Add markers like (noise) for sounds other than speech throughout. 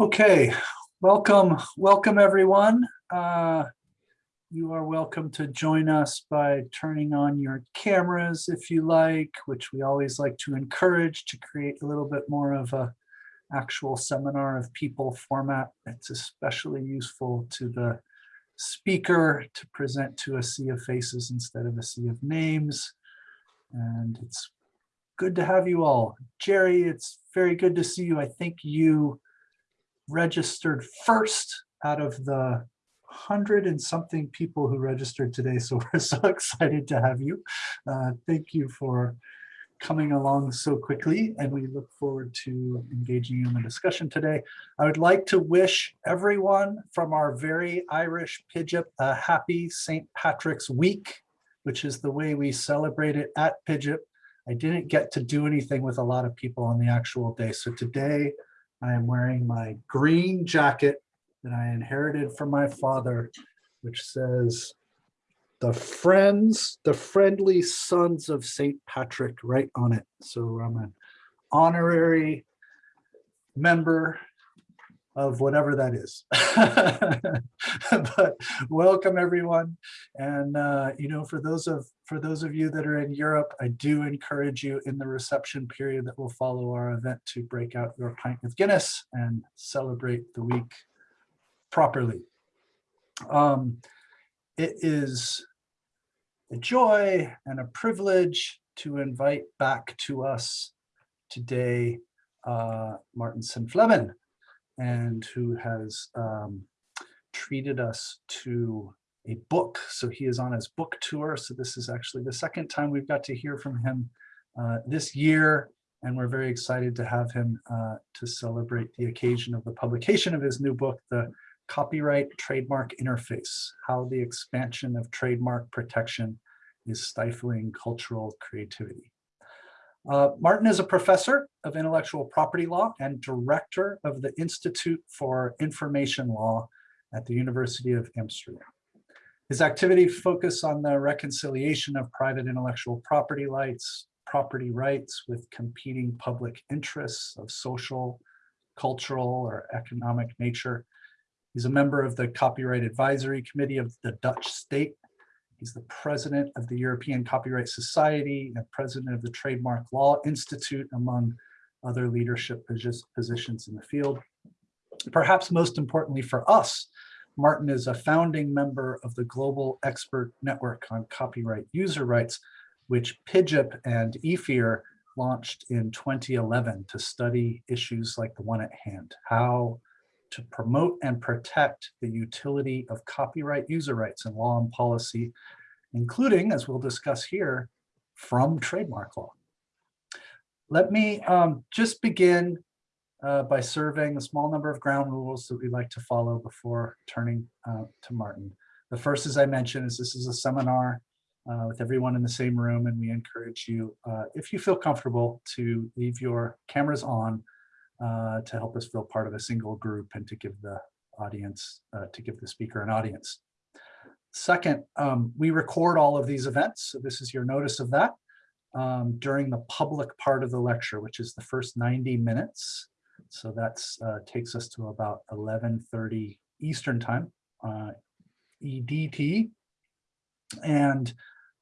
Okay, welcome, welcome everyone. Uh, you are welcome to join us by turning on your cameras if you like, which we always like to encourage to create a little bit more of a actual seminar of people format. It's especially useful to the speaker to present to a sea of faces instead of a sea of names. And it's good to have you all. Jerry, it's very good to see you. I think you registered first out of the hundred and something people who registered today. So (laughs) we're so excited to have you. Uh, thank you for coming along so quickly and we look forward to engaging you in the discussion today. I would like to wish everyone from our very Irish PIJIP a happy St. Patrick's Week, which is the way we celebrate it at PIJIP. I didn't get to do anything with a lot of people on the actual day. So today I am wearing my green jacket that I inherited from my father, which says the friends, the friendly sons of St. Patrick right on it. So I'm an honorary member of whatever that is. (laughs) but welcome everyone. And uh, you know, for those of for those of you that are in Europe, I do encourage you in the reception period that will follow our event to break out your pint of Guinness and celebrate the week properly. Um, it is a joy and a privilege to invite back to us today uh, Martin Senftleben, and who has um, treated us to a book. So he is on his book tour. So this is actually the second time we've got to hear from him uh, this year. And we're very excited to have him uh, to celebrate the occasion of the publication of his new book, The Copyright Trademark Interface, How the Expansion of Trademark Protection is Stifling Cultural Creativity. Uh, Martin is a professor of intellectual property law and director of the Institute for Information Law at the University of Amsterdam. His activity focus on the reconciliation of private intellectual property rights, property rights with competing public interests of social, cultural, or economic nature. He's a member of the Copyright Advisory Committee of the Dutch state. He's the president of the European Copyright Society and president of the Trademark Law Institute, among other leadership positions in the field. Perhaps most importantly for us, Martin is a founding member of the Global Expert Network on Copyright User Rights, which PIJIP and EFIR launched in 2011 to study issues like the one at hand, how to promote and protect the utility of copyright user rights in law and policy, including, as we'll discuss here, from trademark law. Let me um, just begin uh, by surveying a small number of ground rules that we like to follow before turning uh, to Martin. The first, as I mentioned, is this is a seminar uh, with everyone in the same room, and we encourage you, uh, if you feel comfortable, to leave your cameras on uh, to help us feel part of a single group and to give the audience, uh, to give the speaker an audience. Second, um, we record all of these events, so this is your notice of that. Um, during the public part of the lecture, which is the first 90 minutes. So that uh, takes us to about 11.30 Eastern time, uh, EDT. And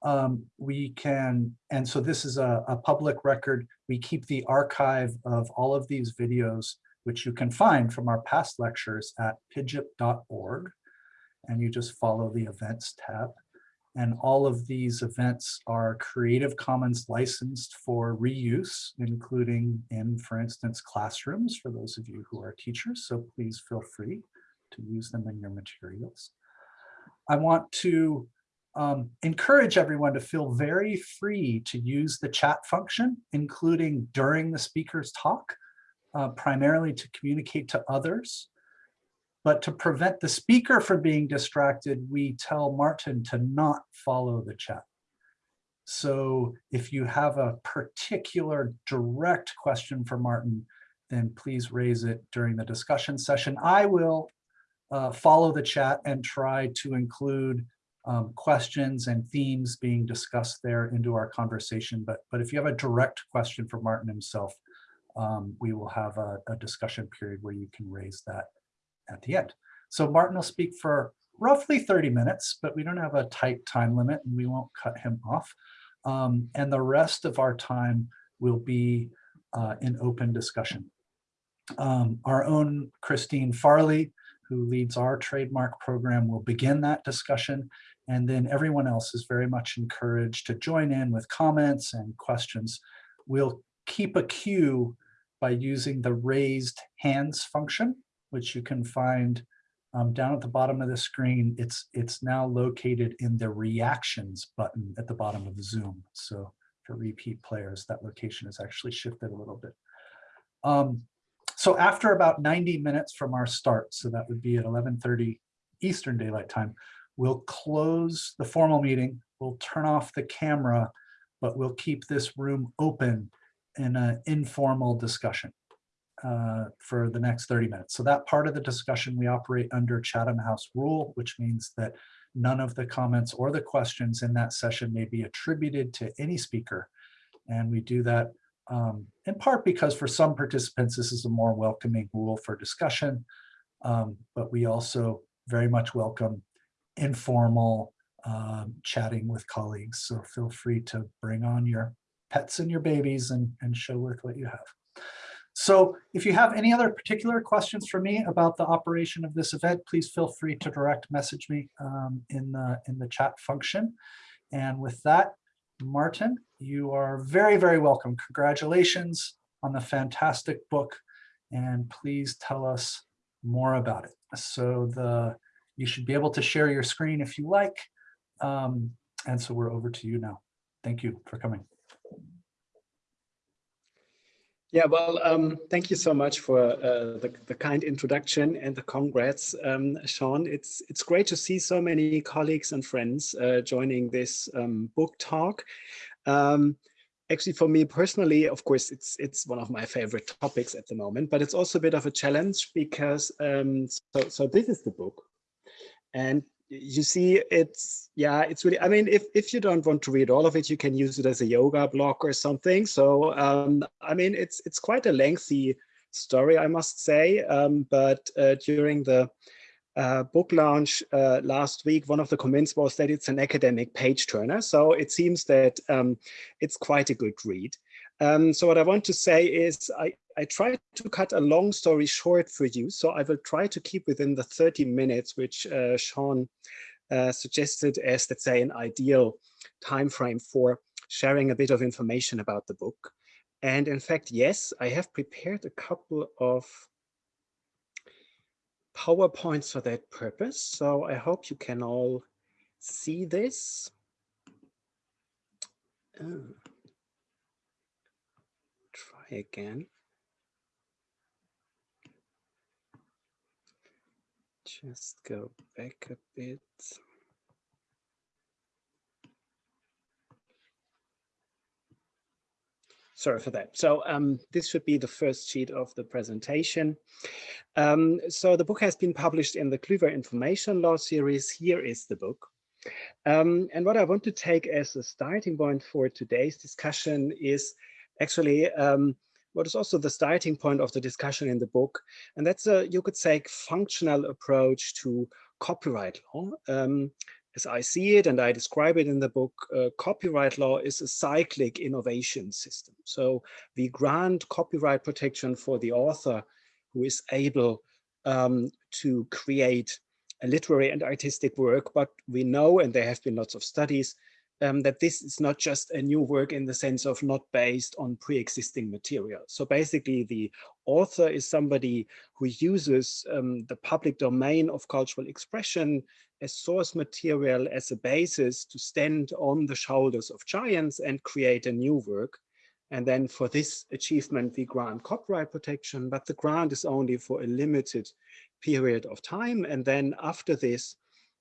um, we can, and so this is a, a, public record. We keep the archive of all of these videos, which you can find from our past lectures at pijip.org. And you just follow the events tab. And all of these events are Creative Commons licensed for reuse, including in, for instance, classrooms for those of you who are teachers. So please feel free to use them in your materials. I want to um, encourage everyone to feel very free to use the chat function, including during the speaker's talk, uh, primarily to communicate to others. But to prevent the speaker from being distracted, we tell Martin to not follow the chat. So if you have a particular direct question for Martin, then please raise it during the discussion session. I will uh, follow the chat and try to include um, questions and themes being discussed there into our conversation. But, but if you have a direct question for Martin himself, um, we will have a, a discussion period where you can raise that at the end. So Martin will speak for roughly 30 minutes, but we don't have a tight time limit and we won't cut him off. Um, and the rest of our time will be uh, in open discussion. Um, our own Christine Farley, who leads our trademark program, will begin that discussion. And then everyone else is very much encouraged to join in with comments and questions. We'll keep a queue by using the raised hands function, which you can find um, down at the bottom of the screen. It's, it's now located in the reactions button at the bottom of the Zoom. So for repeat players, that location is actually shifted a little bit. Um, so after about 90 minutes from our start, so that would be at 11.30 Eastern Daylight Time, we'll close the formal meeting, we'll turn off the camera, but we'll keep this room open in an informal discussion uh, for the next 30 minutes. So that part of the discussion, we operate under Chatham House rule, which means that none of the comments or the questions in that session may be attributed to any speaker. And we do that um, in part because for some participants, this is a more welcoming rule for discussion, um, but we also very much welcome informal um, chatting with colleagues. So feel free to bring on your pets and your babies and, and show with what you have. So if you have any other particular questions for me about the operation of this event, please feel free to direct message me um, in, the, in the chat function. And with that, Martin, you are very, very welcome. Congratulations on the fantastic book. And please tell us more about it. So the you should be able to share your screen if you like. Um, and so we're over to you now. Thank you for coming. Yeah, well, um, thank you so much for uh, the, the, kind introduction and the congrats, um, Sean. It's it's great to see so many colleagues and friends uh, joining this um, book talk. Um, actually, for me personally, of course, it's it's one of my favorite topics at the moment, but it's also a bit of a challenge because um, so so this is the book, and you see it's yeah it's really i mean if if you don't want to read all of it you can use it as a yoga block or something so um i mean it's it's quite a lengthy story i must say um but uh, during the uh, book launch uh, last week, one of the comments was that it's an academic page turner. So it seems that um, it's quite a good read. Um, so what I want to say is I, I try to cut a long story short for you. So I will try to keep within the 30 minutes, which uh, Sean uh, suggested as, let's say, an ideal time frame for sharing a bit of information about the book. And in fact, yes, I have prepared a couple of PowerPoints for that purpose. So I hope you can all see this. Oh again. Just go back a bit. Sorry for that. So um, this should be the first sheet of the presentation. Um, so the book has been published in the Kluwer Information Law series. Here is the book. Um, and what I want to take as a starting point for today's discussion is actually um, what is also the starting point of the discussion in the book. And that's a, you could say, functional approach to copyright law. Um, as I see it, and I describe it in the book, uh, copyright law is a cyclic innovation system. So we grant copyright protection for the author who is able um, to create a literary and artistic work, but we know, and there have been lots of studies, um, that this is not just a new work in the sense of not based on pre-existing material. So basically the author is somebody who uses um, the public domain of cultural expression as source material as a basis to stand on the shoulders of giants and create a new work. And then for this achievement, we grant copyright protection, but the grant is only for a limited period of time. And then after this,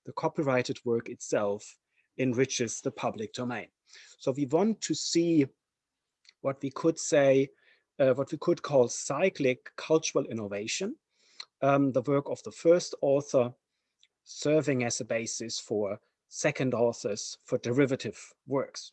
the copyrighted work itself enriches the public domain. So we want to see what we could say, uh, what we could call cyclic cultural innovation, um, the work of the first author serving as a basis for second authors for derivative works.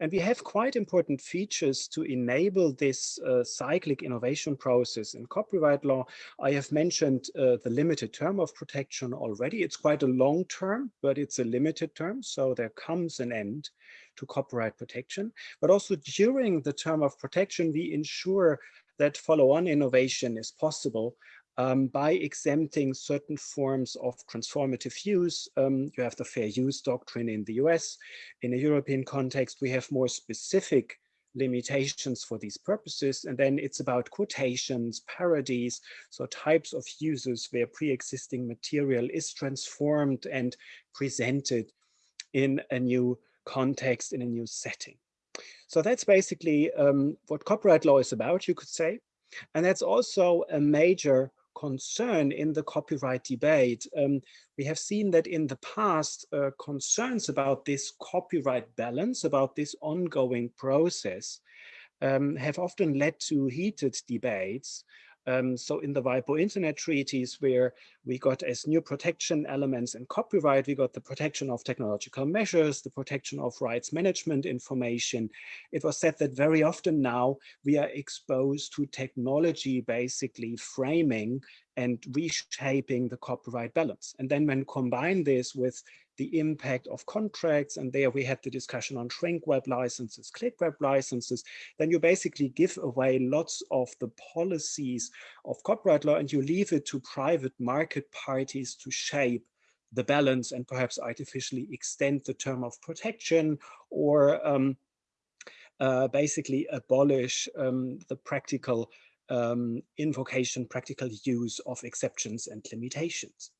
And we have quite important features to enable this uh, cyclic innovation process in copyright law. I have mentioned uh, the limited term of protection already. It's quite a long term, but it's a limited term. So there comes an end to copyright protection. But also during the term of protection, we ensure that follow-on innovation is possible um, by exempting certain forms of transformative use. Um, you have the fair use doctrine in the US. In a European context, we have more specific limitations for these purposes. And then it's about quotations, parodies, so types of uses where pre-existing material is transformed and presented in a new context, in a new setting. So that's basically um, what copyright law is about, you could say. And that's also a major concern in the copyright debate. Um, we have seen that in the past, uh, concerns about this copyright balance, about this ongoing process, um, have often led to heated debates um, so in the WIPO Internet treaties, where we got as new protection elements in copyright, we got the protection of technological measures, the protection of rights management information. It was said that very often now we are exposed to technology basically framing and reshaping the copyright balance. And then when combine this with the impact of contracts, and there we had the discussion on shrink wrap licenses, click wrap licenses, then you basically give away lots of the policies of copyright law and you leave it to private market parties to shape the balance and perhaps artificially extend the term of protection or um, uh, basically abolish um, the practical um, invocation, practical use of exceptions and limitations.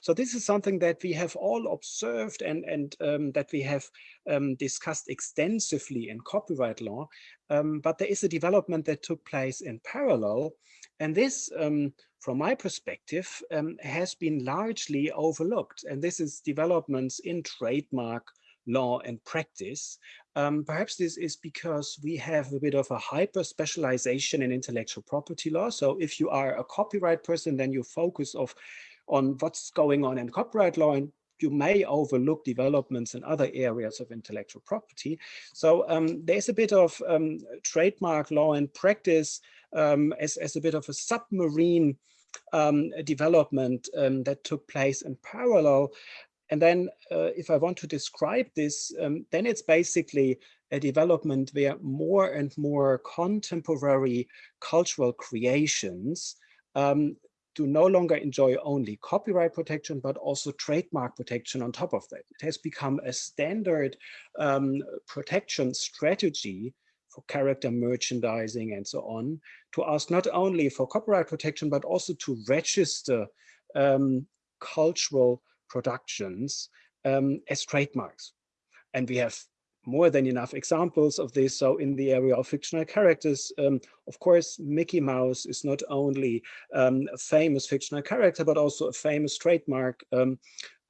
So this is something that we have all observed and, and um, that we have um, discussed extensively in copyright law. Um, but there is a development that took place in parallel. And this, um, from my perspective, um, has been largely overlooked. And this is developments in trademark law and practice. Um, perhaps this is because we have a bit of a hyper specialization in intellectual property law. So if you are a copyright person, then you focus of on what's going on in copyright law and you may overlook developments in other areas of intellectual property. So um, there's a bit of um, trademark law and practice um, as, as a bit of a submarine um, development um, that took place in parallel. And then uh, if I want to describe this, um, then it's basically a development where more and more contemporary cultural creations um, to no longer enjoy only copyright protection, but also trademark protection on top of that. It has become a standard um, protection strategy for character merchandising and so on, to ask not only for copyright protection, but also to register um, cultural productions um, as trademarks. And we have more than enough examples of this. So in the area of fictional characters, um, of course, Mickey Mouse is not only um, a famous fictional character, but also a famous trademark. Um,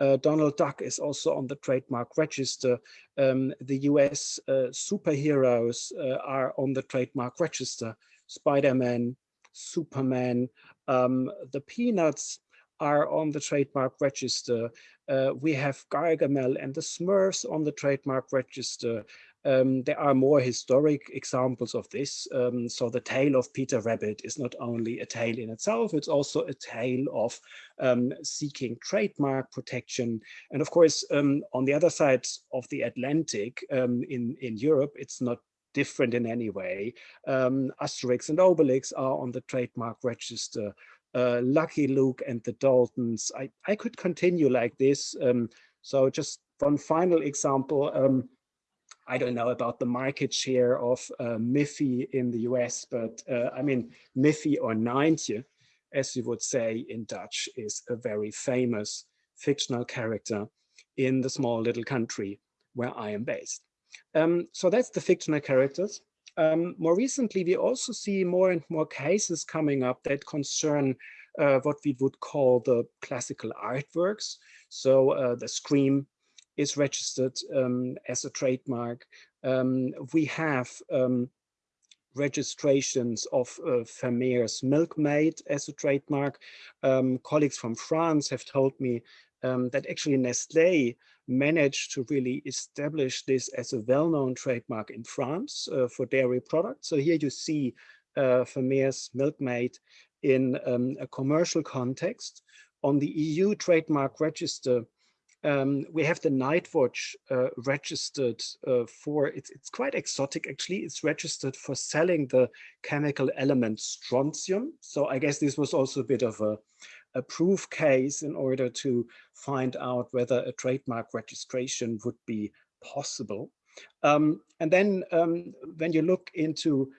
uh, Donald Duck is also on the trademark register. Um, the US uh, superheroes uh, are on the trademark register. Spider-Man, Superman, um, the Peanuts are on the trademark register. Uh, we have Gargamel and the Smurfs on the trademark register. Um, there are more historic examples of this. Um, so the tale of Peter Rabbit is not only a tale in itself, it's also a tale of um, seeking trademark protection. And of course, um, on the other side of the Atlantic um, in, in Europe, it's not different in any way. Um, Asterix and Obelix are on the trademark register uh, Lucky Luke and the Daltons. I, I could continue like this. Um, so just one final example. Um, I don't know about the market share of uh, Miffy in the US, but uh, I mean, Miffy or Nijntje, as you would say in Dutch, is a very famous fictional character in the small little country where I am based. Um, so that's the fictional characters. Um, more recently, we also see more and more cases coming up that concern uh, what we would call the classical artworks. So uh, the Scream is registered um, as a trademark. Um, we have um, registrations of uh, Vermeer's Milkmaid as a trademark. Um, colleagues from France have told me um, that actually Nestle managed to really establish this as a well-known trademark in France uh, for dairy products. So here you see uh, Vermeer's Milkmaid in um, a commercial context. On the EU trademark register, um, we have the Nightwatch uh, registered uh, for, it's, it's quite exotic actually, it's registered for selling the chemical element strontium. So I guess this was also a bit of a, a proof case in order to find out whether a trademark registration would be possible. Um, and then um, when you look into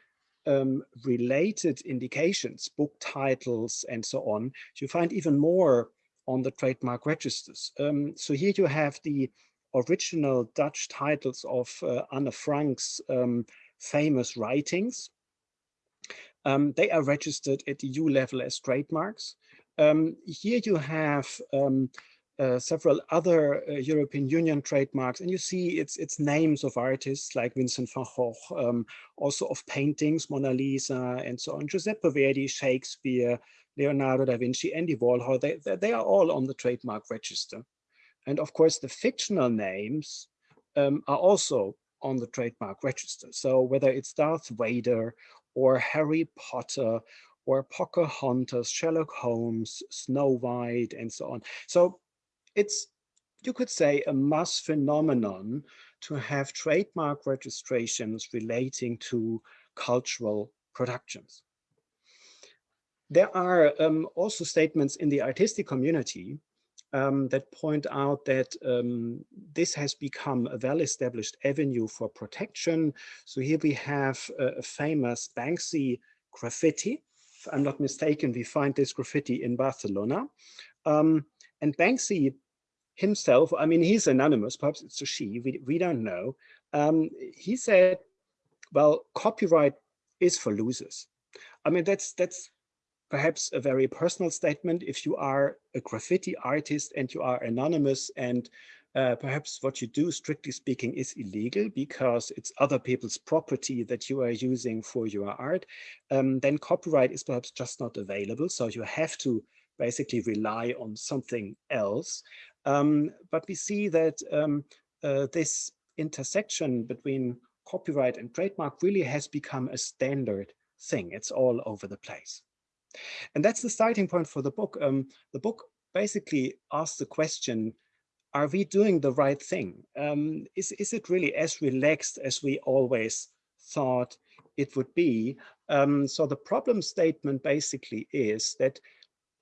um, related indications, book titles and so on, you find even more on the trademark registers. Um, so here you have the original Dutch titles of uh, Anne Frank's um, famous writings. Um, they are registered at the EU level as trademarks. Um, here you have um, uh, several other uh, European Union trademarks, and you see it's it's names of artists like Vincent van Gogh, um, also of paintings, Mona Lisa, and so on. Giuseppe Verdi, Shakespeare, Leonardo da Vinci, Andy Warhol, they, they are all on the trademark register. And of course, the fictional names um, are also on the trademark register. So whether it's Darth Vader or Harry Potter or Pocahontas, Sherlock Holmes, Snow White, and so on. So it's, you could say, a mass phenomenon to have trademark registrations relating to cultural productions. There are um, also statements in the artistic community um, that point out that um, this has become a well-established avenue for protection. So here we have a, a, famous Banksy graffiti. I'm not mistaken, we find this graffiti in Barcelona. Um, and Banksy himself, I mean, he's anonymous, perhaps it's a she, we, we don't know. Um, he said, well, copyright is for losers. I mean, that's that's perhaps a very personal statement if you are a graffiti artist and you are anonymous and uh, perhaps what you do, strictly speaking, is illegal because it's other people's property that you are using for your art, um, then copyright is perhaps just not available. So you have to basically rely on something else. Um, but we see that um, uh, this intersection between copyright and trademark really has become a standard thing. It's all over the place. And that's the starting point for the book. Um, the book basically asks the question, are we doing the right thing? Um, is, is it really as relaxed as we always thought it would be? Um, so the problem statement basically is that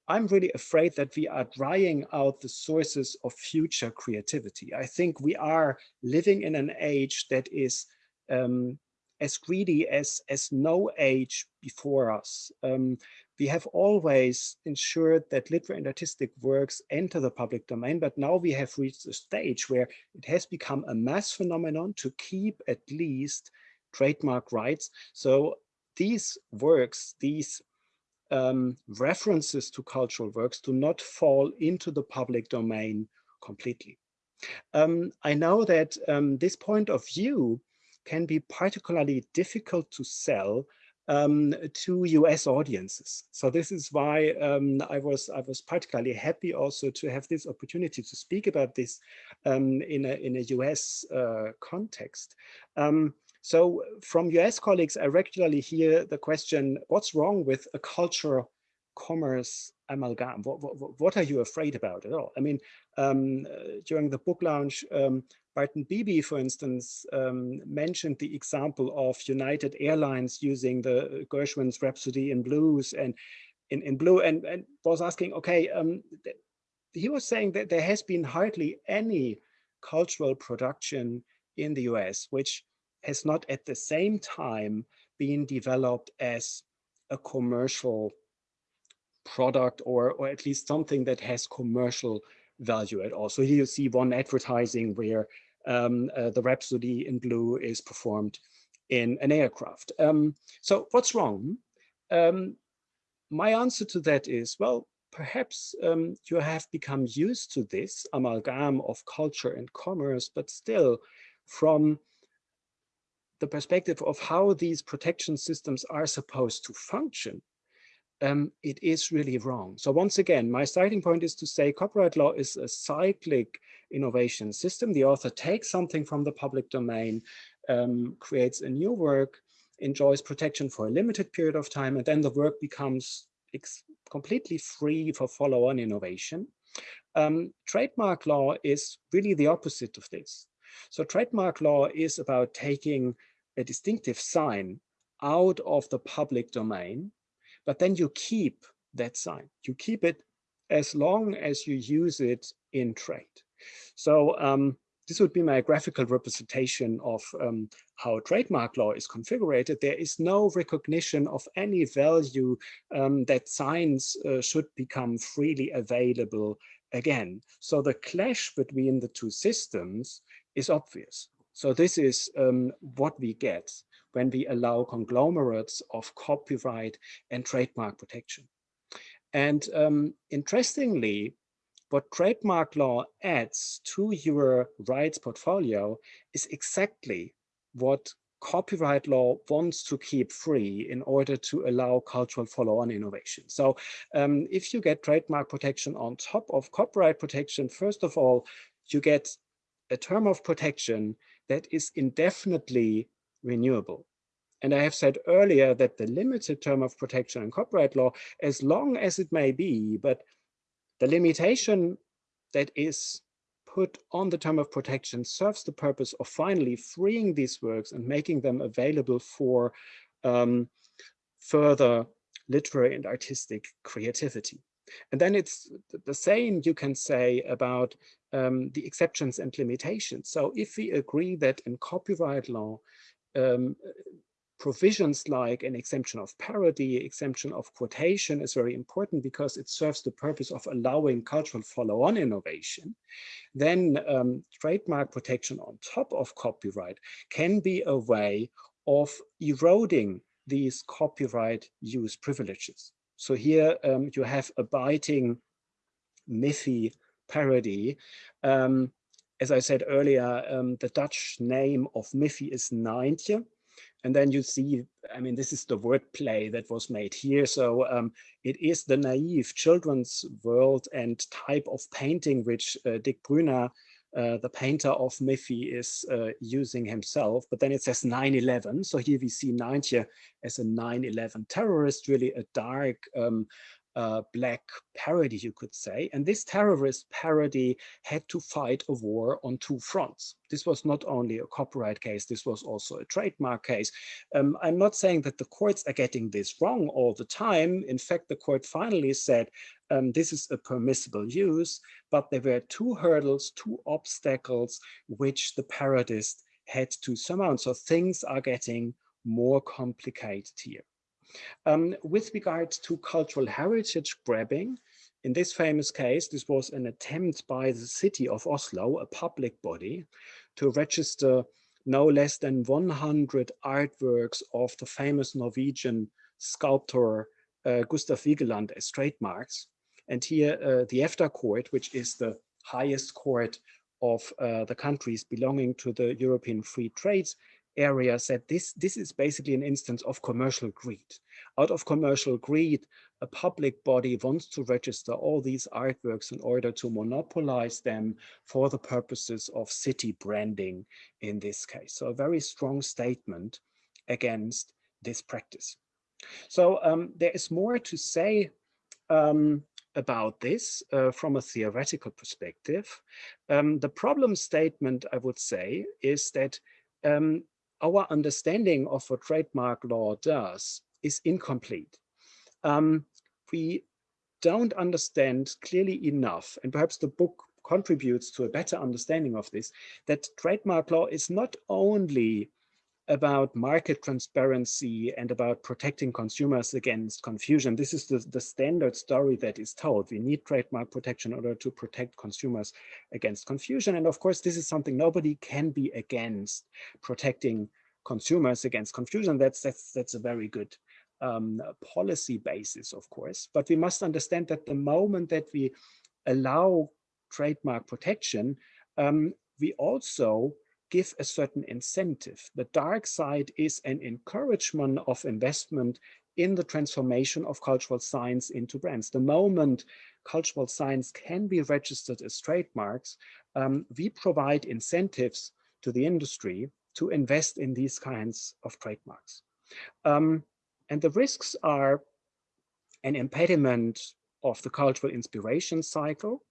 I'm really afraid that we are drying out the sources of future creativity. I think we are living in an age that is um, as greedy as, as no age before us. Um, we have always ensured that literary and artistic works enter the public domain, but now we have reached a stage where it has become a mass phenomenon to keep at least trademark rights. So these works, these um, references to cultural works do not fall into the public domain completely. Um, I know that um, this point of view can be particularly difficult to sell um, to US audiences. So this is why um, I was I was particularly happy also to have this opportunity to speak about this um, in a in a US uh, context. Um, so from US colleagues, I regularly hear the question, what's wrong with a culture commerce amalgam? What, what, what, are you afraid about at all? I mean, um, uh, during the book launch, um, Barton Beebe, for instance, um, mentioned the example of United Airlines using the Gershwin's Rhapsody in Blues and in, in blue and, and was asking, okay, um, he was saying that there has been hardly any cultural production in the US, which has not at the same time been developed as a commercial product or, or at least something that has commercial value at all. So here you see one advertising where um, uh, the Rhapsody in Blue is performed in an aircraft. Um, so what's wrong? Um, my answer to that is, well, perhaps um, you have become used to this amalgam of culture and commerce, but still from the perspective of how these protection systems are supposed to function, um, it is really wrong. So once again, my starting point is to say copyright law is a cyclic innovation system. The author takes something from the public domain, um, creates a new work, enjoys protection for a limited period of time, and then the work becomes completely free for follow-on innovation. Um, trademark law is really the opposite of this. So trademark law is about taking a distinctive sign out of the public domain, but then you keep that sign. You keep it as long as you use it in trade. So um, this would be my graphical representation of um, how trademark law is configured. There is no recognition of any value um, that signs uh, should become freely available again. So the clash between the two systems is obvious. So this is um, what we get when we allow conglomerates of copyright and trademark protection. And um, interestingly, what trademark law adds to your rights portfolio is exactly what copyright law wants to keep free in order to allow cultural follow-on innovation. So um, if you get trademark protection on top of copyright protection, first of all, you get a term of protection that is indefinitely renewable. And I have said earlier that the limited term of protection in copyright law, as long as it may be, but the limitation that is put on the term of protection serves the purpose of finally freeing these works and making them available for um, further literary and artistic creativity. And then it's the same you can say about um, the exceptions and limitations. So if we agree that in copyright law, um, provisions like an exemption of parody, exemption of quotation is very important because it serves the purpose of allowing cultural follow-on innovation, then um, trademark protection on top of copyright can be a way of eroding these copyright use privileges. So here um, you have a biting Miffy parody. Um, as I said earlier, um, the Dutch name of Miffy is Nijntje. And then you see, I mean, this is the wordplay that was made here. So um, it is the naive children's world and type of painting which uh, Dick Bruna, uh, the painter of Miffy, is uh, using himself. But then it says 9-11. So here we see Nijntje as a 9-11 terrorist, really a dark um, uh, black parody, you could say. And this terrorist parody had to fight a war on two fronts. This was not only a copyright case, this was also a trademark case. Um, I'm not saying that the courts are getting this wrong all the time. In fact, the court finally said um, this is a permissible use, but there were two hurdles, two obstacles, which the parodist had to surmount. So things are getting more complicated here. Um, with regard to cultural heritage grabbing, in this famous case, this was an attempt by the city of Oslo, a public body, to register no less than 100 artworks of the famous Norwegian sculptor uh, Gustav Vigeland as trademarks. And here uh, the EFTA court, which is the highest court of uh, the countries belonging to the European Free Trade area said this, this is basically an instance of commercial greed. Out of commercial greed, a public body wants to register all these artworks in order to monopolize them for the purposes of city branding in this case. So a very strong statement against this practice. So um, there is more to say um, about this uh, from a theoretical perspective. Um, the problem statement, I would say, is that um, our understanding of what trademark law does is incomplete. Um, we don't understand clearly enough, and perhaps the book contributes to a better understanding of this, that trademark law is not only about market transparency and about protecting consumers against confusion. This is the, the standard story that is told. We need trademark protection in order to protect consumers against confusion. And of course, this is something nobody can be against protecting consumers against confusion. That's, that's, that's a very good um, policy basis, of course. But we must understand that the moment that we allow trademark protection, um, we also give a certain incentive. The dark side is an encouragement of investment in the transformation of cultural signs into brands. The moment cultural signs can be registered as trademarks, um, we provide incentives to the industry to invest in these kinds of trademarks. Um, and the risks are an impediment of the cultural inspiration cycle.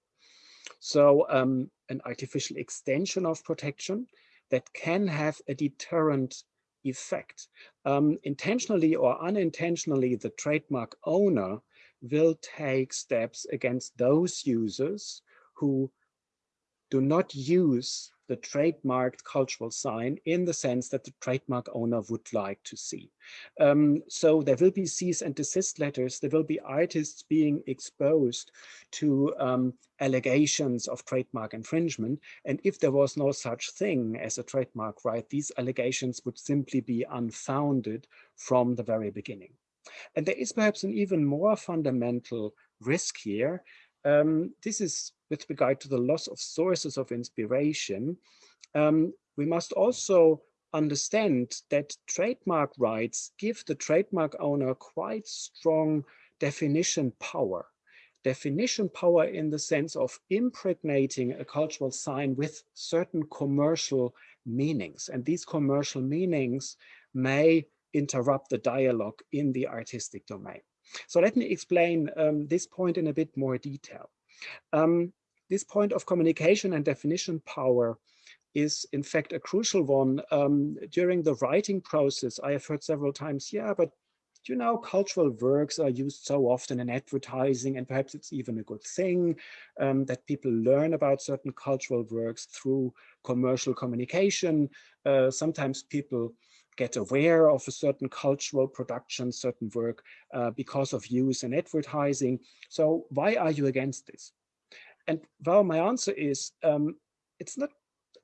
So um, an artificial extension of protection that can have a deterrent effect. Um, intentionally or unintentionally, the trademark owner will take steps against those users who do not use the trademarked cultural sign in the sense that the trademark owner would like to see. Um, so there will be cease and desist letters. There will be artists being exposed to um, allegations of trademark infringement. And if there was no such thing as a trademark right, these allegations would simply be unfounded from the very beginning. And there is perhaps an even more fundamental risk here. Um, this is with regard to the loss of sources of inspiration, um, we must also understand that trademark rights give the trademark owner quite strong definition power. Definition power in the sense of impregnating a cultural sign with certain commercial meanings. And these commercial meanings may interrupt the dialogue in the artistic domain. So let me explain um, this point in a bit more detail. Um, this point of communication and definition power is in fact a crucial one. Um, during the writing process, I have heard several times, yeah, but you know, cultural works are used so often in advertising and perhaps it's even a good thing um, that people learn about certain cultural works through commercial communication. Uh, sometimes people get aware of a certain cultural production, certain work uh, because of use in advertising. So why are you against this? And well, my answer is um, it's not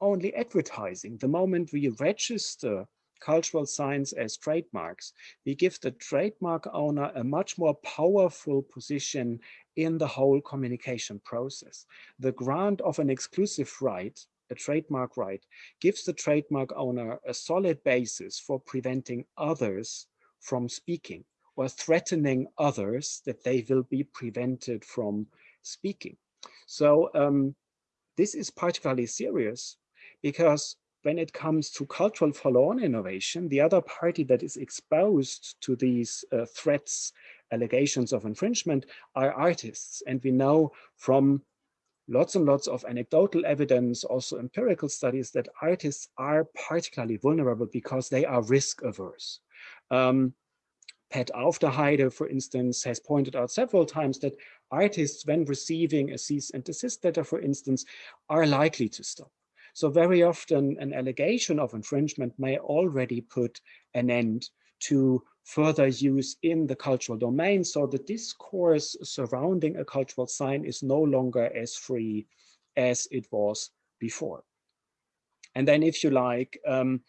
only advertising. The moment we register cultural signs as trademarks, we give the trademark owner a much more powerful position in the whole communication process. The grant of an exclusive right, a trademark right, gives the trademark owner a solid basis for preventing others from speaking or threatening others that they will be prevented from speaking. So um, this is particularly serious because when it comes to cultural follow-on innovation, the other party that is exposed to these uh, threats, allegations of infringement are artists. And we know from lots and lots of anecdotal evidence, also empirical studies that artists are particularly vulnerable because they are risk averse. Um, Pat Aufderheide, for instance, has pointed out several times that artists, when receiving a cease and desist letter, for instance, are likely to stop. So very often an allegation of infringement may already put an end to further use in the cultural domain. So the discourse surrounding a cultural sign is no longer as free as it was before. And then if you like, um,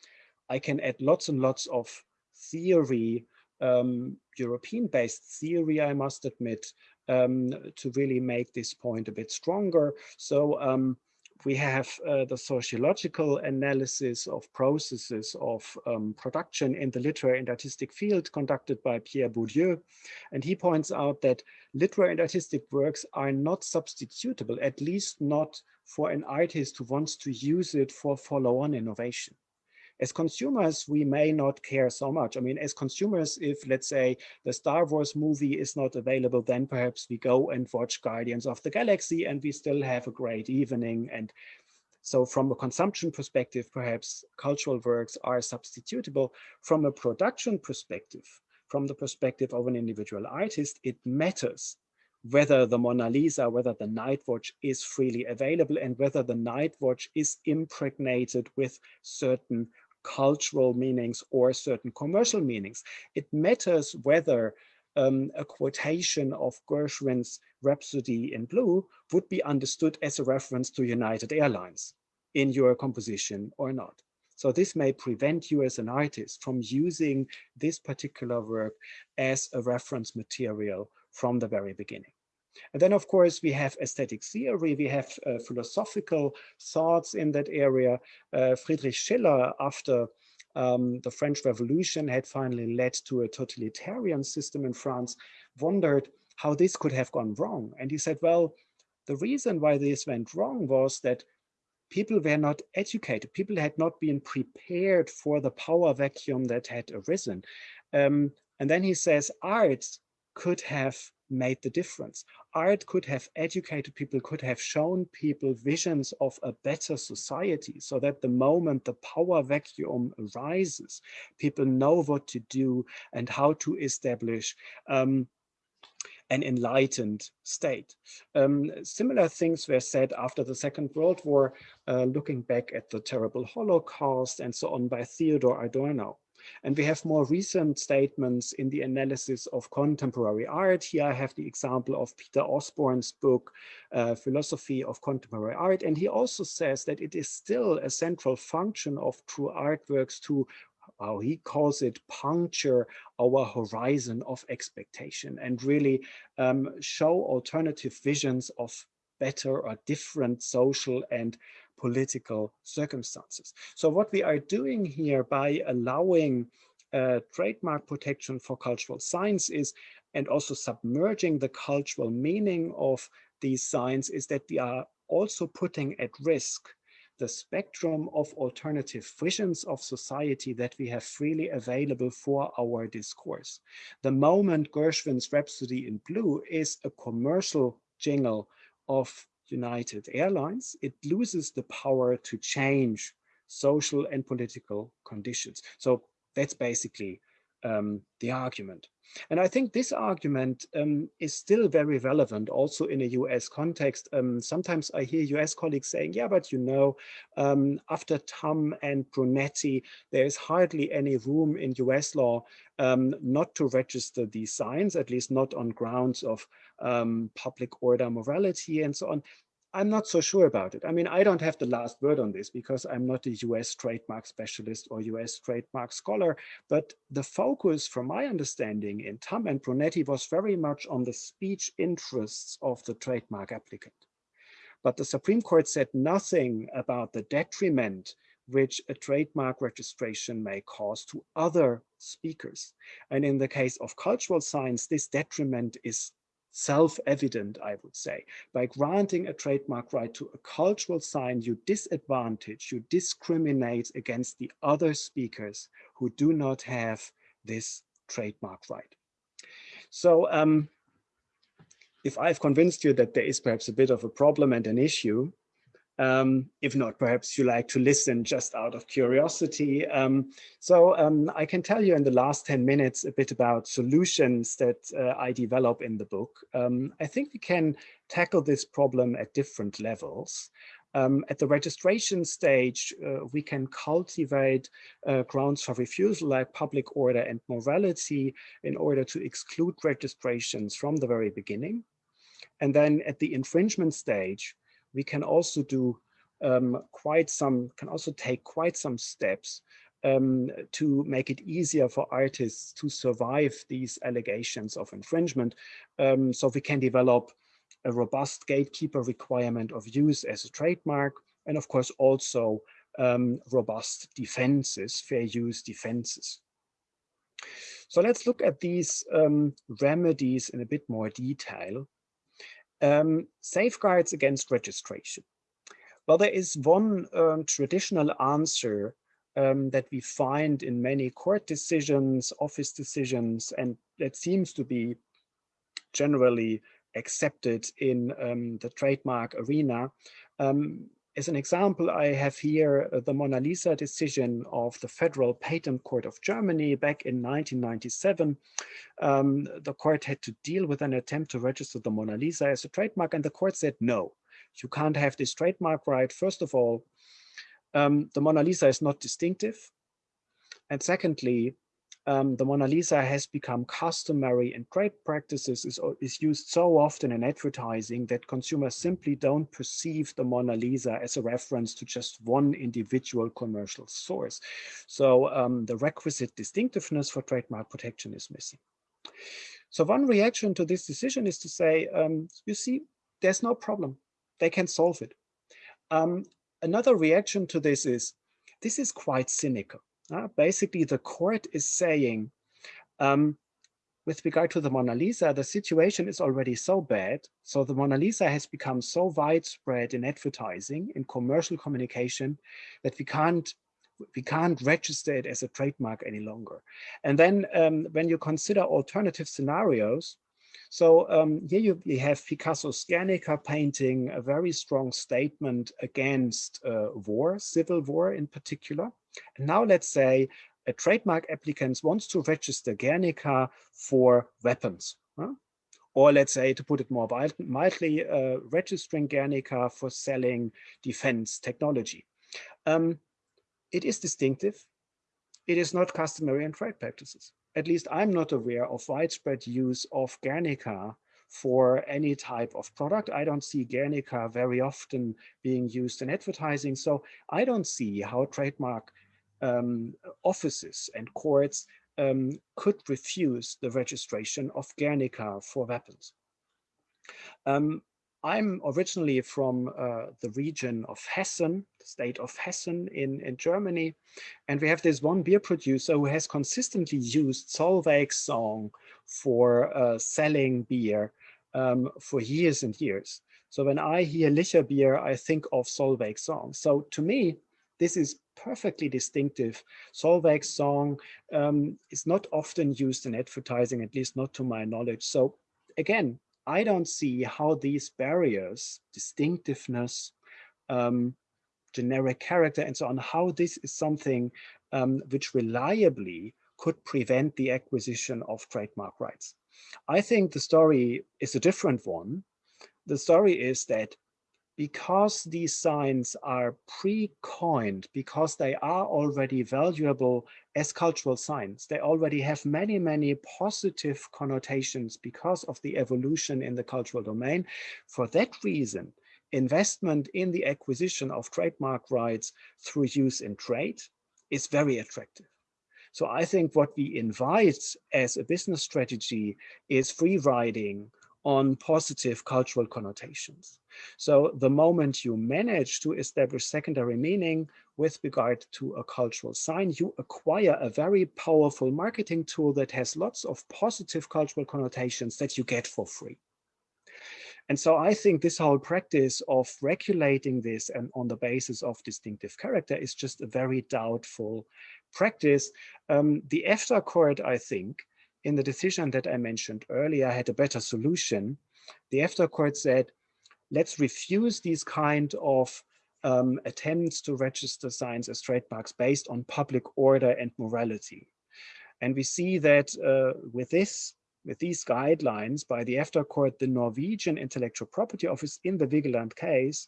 I can add lots and lots of theory, um, European-based theory, I must admit, um, to really make this point a bit stronger. So um, we have uh, the sociological analysis of processes of um, production in the literary and artistic field conducted by Pierre Bourdieu. And he points out that literary and artistic works are not substitutable, at least not for an artist who wants to use it for follow-on innovation as consumers, we may not care so much. I mean, as consumers, if let's say the Star Wars movie is not available, then perhaps we go and watch Guardians of the Galaxy and we still have a great evening. And so from a consumption perspective, perhaps cultural works are substitutable. From a production perspective, from the perspective of an individual artist, it matters whether the Mona Lisa, whether the night watch is freely available and whether the night watch is impregnated with certain cultural meanings or certain commercial meanings. It matters whether um, a quotation of Gershwin's Rhapsody in Blue would be understood as a reference to United Airlines in your composition or not. So this may prevent you as an artist from using this particular work as a reference material from the very beginning. And then, of course, we have aesthetic theory, we have uh, philosophical thoughts in that area. Uh, Friedrich Schiller, after um, the French Revolution had finally led to a totalitarian system in France, wondered how this could have gone wrong. And he said, well, the reason why this went wrong was that people were not educated. People had not been prepared for the power vacuum that had arisen. Um, and then he says art could have made the difference. Art could have educated people, could have shown people visions of a better society so that the moment the power vacuum arises, people know what to do and how to establish um, an enlightened state. Um, similar things were said after the Second World War, uh, looking back at the terrible Holocaust and so on by Theodor Adorno. And we have more recent statements in the analysis of contemporary art. Here I have the example of Peter Osborne's book, uh, Philosophy of Contemporary Art. And he also says that it is still a central function of true artworks to how he calls it puncture our horizon of expectation and really um, show alternative visions of better or different social and political circumstances. So what we are doing here by allowing uh, trademark protection for cultural signs is, and also submerging the cultural meaning of these signs is that we are also putting at risk the spectrum of alternative visions of society that we have freely available for our discourse. The moment Gershwin's Rhapsody in Blue is a commercial jingle of United Airlines, it loses the power to change social and political conditions. So that's basically um, the argument. And I think this argument um, is still very relevant also in a US context. Um, sometimes I hear US colleagues saying, yeah, but you know, um, after Tam and Brunetti, there is hardly any room in US law um, not to register these signs, at least not on grounds of um, public order, morality, and so on. I'm not so sure about it. I mean, I don't have the last word on this because I'm not a US trademark specialist or US trademark scholar, but the focus from my understanding in Tam and Brunetti was very much on the speech interests of the trademark applicant. But the Supreme Court said nothing about the detriment which a trademark registration may cause to other speakers. And in the case of cultural signs, this detriment is self-evident, I would say. By granting a trademark right to a cultural sign, you disadvantage, you discriminate against the other speakers who do not have this trademark right. So um, if I've convinced you that there is perhaps a bit of a problem and an issue, um, if not, perhaps you like to listen just out of curiosity. Um, so um, I can tell you in the last 10 minutes a bit about solutions that uh, I develop in the book. Um, I think we can tackle this problem at different levels. Um, at the registration stage, uh, we can cultivate uh, grounds for refusal like public order and morality in order to exclude registrations from the very beginning. And then at the infringement stage, we can also do um, quite some, can also take quite some steps um, to make it easier for artists to survive these allegations of infringement. Um, so we can develop a robust gatekeeper requirement of use as a trademark, and of course also um, robust defenses, fair use defenses. So let's look at these um, remedies in a bit more detail. Um, safeguards against registration. Well, there is one um, traditional answer um, that we find in many court decisions, office decisions, and that seems to be generally accepted in um, the trademark arena. As an example, I have here uh, the Mona Lisa decision of the Federal Patent Court of Germany back in 1997. Um, the court had to deal with an attempt to register the Mona Lisa as a trademark, and the court said, no, you can't have this trademark right. First of all, um, the Mona Lisa is not distinctive. And secondly, um, the Mona Lisa has become customary and trade practices, is, is used so often in advertising that consumers simply don't perceive the Mona Lisa as a reference to just one individual commercial source. So um, the requisite distinctiveness for trademark protection is missing. So one reaction to this decision is to say, um, you see, there's no problem. They can solve it. Um, another reaction to this is, this is quite cynical. Uh, basically, the court is saying, um, with regard to the Mona Lisa, the situation is already so bad. So the Mona Lisa has become so widespread in advertising, in commercial communication, that we can't we can't register it as a trademark any longer. And then um, when you consider alternative scenarios, so um, here you, you, have Picasso's Guernica painting, a very strong statement against uh, war, civil war in particular. And now let's say a trademark applicant wants to register Guernica for weapons. Huh? Or let's say, to put it more mildly, uh, registering Guernica for selling defense technology. Um, it is distinctive. It is not customary in trade practices. At least I'm not aware of widespread use of Guernica for any type of product. I don't see Guernica very often being used in advertising. So I don't see how trademark um, offices and courts um, could refuse the registration of Guernica for weapons. Um, I'm originally from uh, the region of Hessen, the state of Hessen in, in Germany. And we have this one beer producer who has consistently used Solveig's song for uh, selling beer um, for years and years. So when I hear Licher beer, I think of Solveig's song. So to me, this is perfectly distinctive. Solveig's song um, is not often used in advertising, at least not to my knowledge. So again, I don't see how these barriers, distinctiveness, um, generic character, and so on, how this is something um, which reliably could prevent the acquisition of trademark rights. I think the story is a different one. The story is that because these signs are pre-coined, because they are already valuable as cultural signs, they already have many, many positive connotations because of the evolution in the cultural domain. For that reason, investment in the acquisition of trademark rights through use in trade is very attractive. So I think what we invite as a business strategy is free riding on positive cultural connotations. So the moment you manage to establish secondary meaning with regard to a cultural sign, you acquire a very powerful marketing tool that has lots of positive cultural connotations that you get for free. And so I think this whole practice of regulating this and on the basis of distinctive character is just a very doubtful practice. Um, the EFTA court, I think, in the decision that I mentioned earlier had a better solution. The EFTA court said, let's refuse these kind of um, attempts to register signs as trademarks based on public order and morality. And we see that uh, with this, with these guidelines by the EFTA court, the Norwegian Intellectual Property Office in the Vigeland case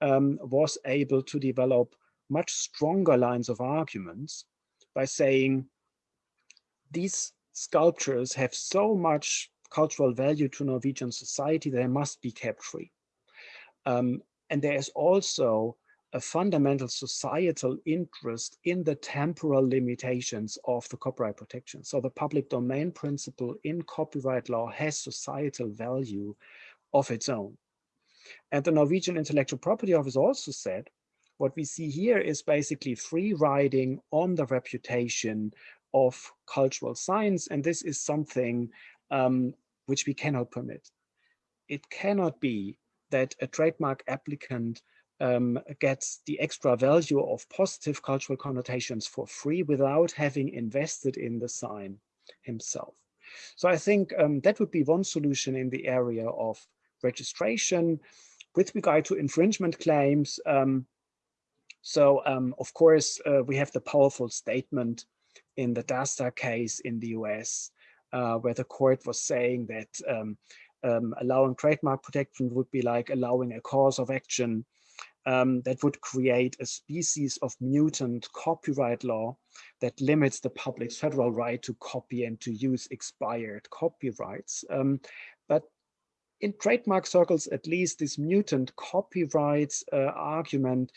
um, was able to develop much stronger lines of arguments by saying these sculptures have so much cultural value to Norwegian society, they must be kept free. Um, and there is also a fundamental societal interest in the temporal limitations of the copyright protection. So the public domain principle in copyright law has societal value of its own. And the Norwegian Intellectual Property Office also said, what we see here is basically free riding on the reputation of cultural signs. And this is something um, which we cannot permit. It cannot be that a trademark applicant um, gets the extra value of positive cultural connotations for free without having invested in the sign himself. So I think um, that would be one solution in the area of registration. With regard to infringement claims, um, so um, of course, uh, we have the powerful statement in the Dastar case in the US, uh, where the court was saying that um, um, allowing trademark protection would be like allowing a cause of action um, that would create a species of mutant copyright law that limits the public's federal right to copy and to use expired copyrights. Um, but in trademark circles, at least this mutant copyrights uh, argument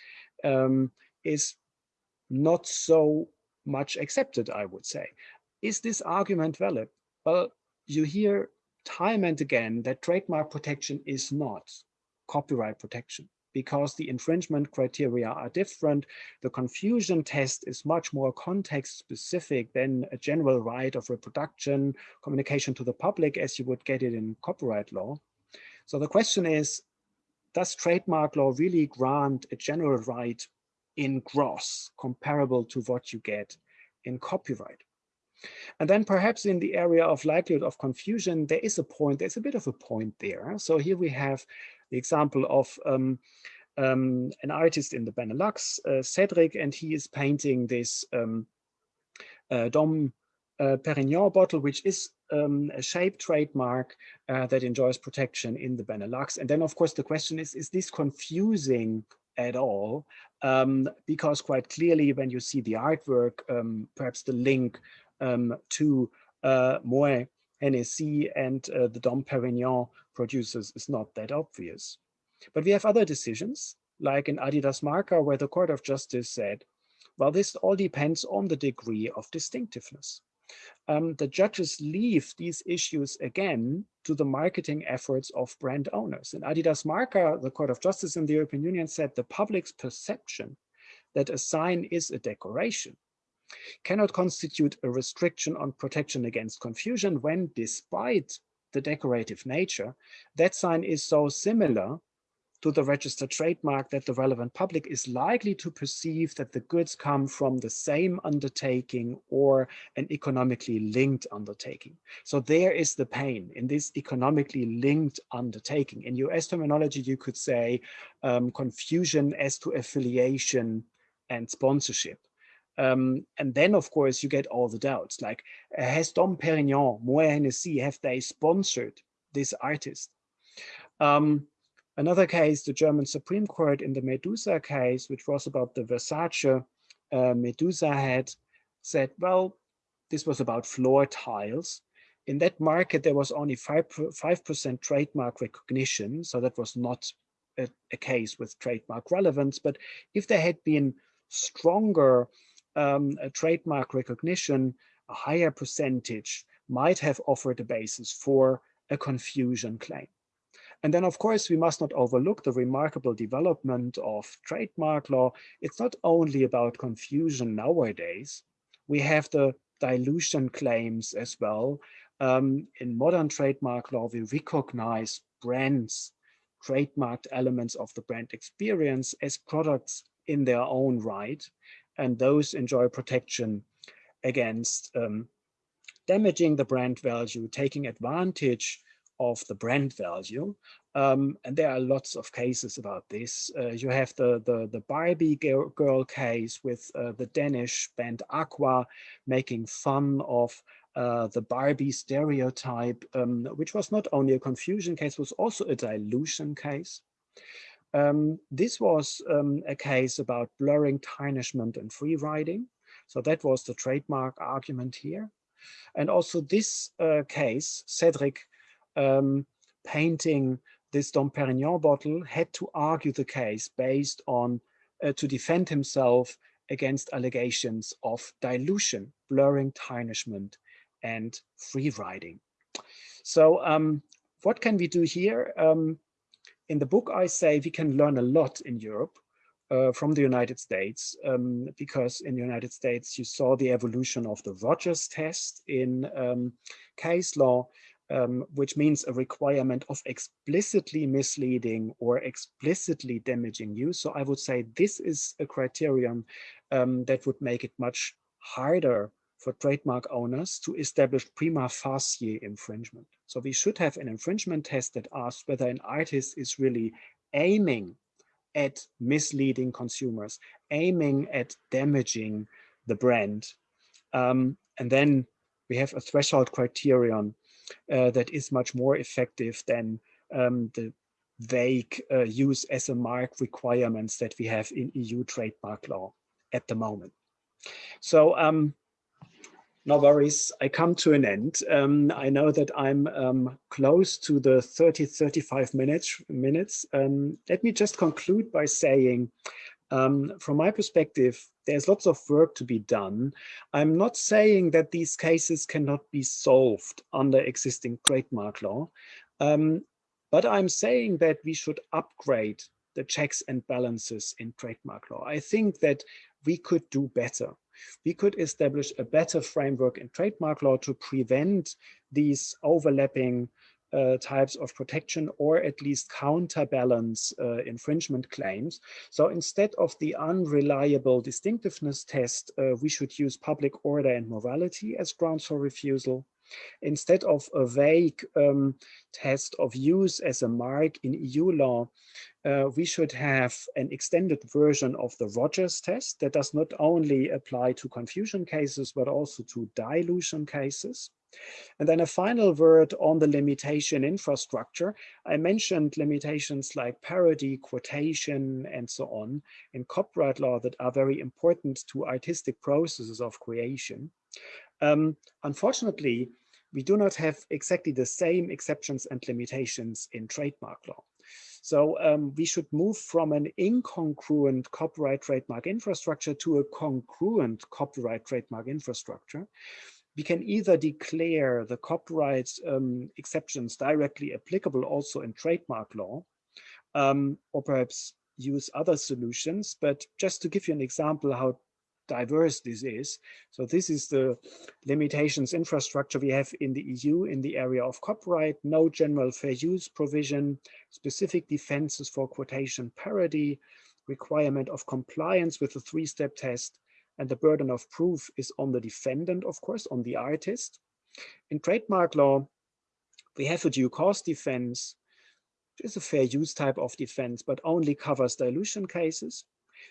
um, is not so much accepted, I would say. Is this argument valid? Well, you hear time and again that trademark protection is not copyright protection. because the infringement criteria are different. The confusion test is much more context specific than a general right of reproduction, communication to the public as you would get it in copyright law. So the question is, does trademark law really grant a general right in gross comparable to what you get in copyright? And then perhaps in the area of likelihood of confusion, there is a point, there's a bit of a point there. So here we have the example of um, um, an artist in the Benelux, uh, Cedric, and he is painting this um, uh, Dom uh, Perignon bottle, which is um, a shape trademark uh, that enjoys protection in the Benelux. And then, of course, the question is, is this confusing at all? Um, because quite clearly, when you see the artwork, um, perhaps the link um, to uh, Moet Hennessy and uh, the Dom Perignon producers is not that obvious. But we have other decisions, like in Adidas Marca, where the Court of Justice said, well, this all depends on the degree of distinctiveness. Um, the judges leave these issues again to the marketing efforts of brand owners. In Adidas Marca, the Court of Justice in the European Union said the public's perception that a sign is a decoration cannot constitute a restriction on protection against confusion when, despite the decorative nature, that sign is so similar to the registered trademark that the relevant public is likely to perceive that the goods come from the same undertaking or an economically linked undertaking. So there is the pain in this economically linked undertaking. In US terminology, you could say um, confusion as to affiliation and sponsorship. Um, and then, of course, you get all the doubts like, has Dom Perignon, Moet Hennessy, have they sponsored this artist? Um, another case, the German Supreme Court in the Medusa case, which was about the Versace uh, Medusa head, said, well, this was about floor tiles. In that market, there was only 5%, 5 trademark recognition, so that was not a, a case with trademark relevance. But if there had been stronger um, trademark recognition, a higher percentage might have offered a basis for a confusion claim. And then, of course, we must not overlook the remarkable development of trademark law. It's not only about confusion nowadays. We have the dilution claims as well. Um, in modern trademark law, we recognize brands, trademarked elements of the brand experience as products in their own right and those enjoy protection against um, damaging the brand value, taking advantage of the brand value. Um, and there are lots of cases about this. Uh, you have the, the, the Barbie girl, case with uh, the Danish band Aqua making fun of uh, the Barbie stereotype, um, which was not only a confusion case, was also a dilution case. Um, this was um, a case about blurring tarnishment and free riding. So that was the trademark argument here. And also this uh, case, Cedric um, painting this Dom Perignon bottle had to argue the case based on, uh, to defend himself against allegations of dilution, blurring tarnishment, and free riding. So um, what can we do here? Um, in the book, I say we can learn a lot in Europe uh, from the United States, um, because in the United States, you saw the evolution of the Rogers test in um, case law, um, which means a requirement of explicitly misleading or explicitly damaging use. So I would say this is a criterion um, that would make it much harder for trademark owners to establish prima facie infringement. So we should have an infringement test that asks whether an artist is really aiming at misleading consumers, aiming at damaging the brand. Um, and then we have a threshold criterion that is much more effective than um, the vague uh, use as a mark requirements that we have in EU trademark law at the moment. So um, no worries, I come to an end. Um, I know that I'm um, close to the 30, 35 minutes. minutes. Um, let me just conclude by saying, um, from my perspective, there's lots of work to be done. I'm not saying that these cases cannot be solved under existing trademark law, um, but I'm saying that we should upgrade the checks and balances in trademark law. I think that we could do better. We could establish a better framework in trademark law to prevent these overlapping uh, types of protection or at least counterbalance uh, infringement claims. So instead of the unreliable distinctiveness test, uh, we should use public order and morality as grounds for refusal. Instead of a vague um, test of use as a mark in EU law, uh, we should have an extended version of the Rogers test that does not only apply to confusion cases, but also to dilution cases. And then a final word on the limitation infrastructure. I mentioned limitations like parody, quotation, and so on in copyright law that are very important to artistic processes of creation. Um, unfortunately, we do not have exactly the same exceptions and limitations in trademark law. So um, we should move from an incongruent copyright trademark infrastructure to a congruent copyright trademark infrastructure. We can either declare the copyright um, exceptions directly applicable also in trademark law, um, or perhaps use other solutions. But just to give you an example how diverse this is. So this is the limitations infrastructure we have in the EU in the area of copyright, no general fair use provision, specific defenses for quotation parody, requirement of compliance with the three-step test, and the burden of proof is on the defendant, of course, on the artist. In trademark law, we have a due cause defense, which is a fair use type of defense, but only covers dilution cases.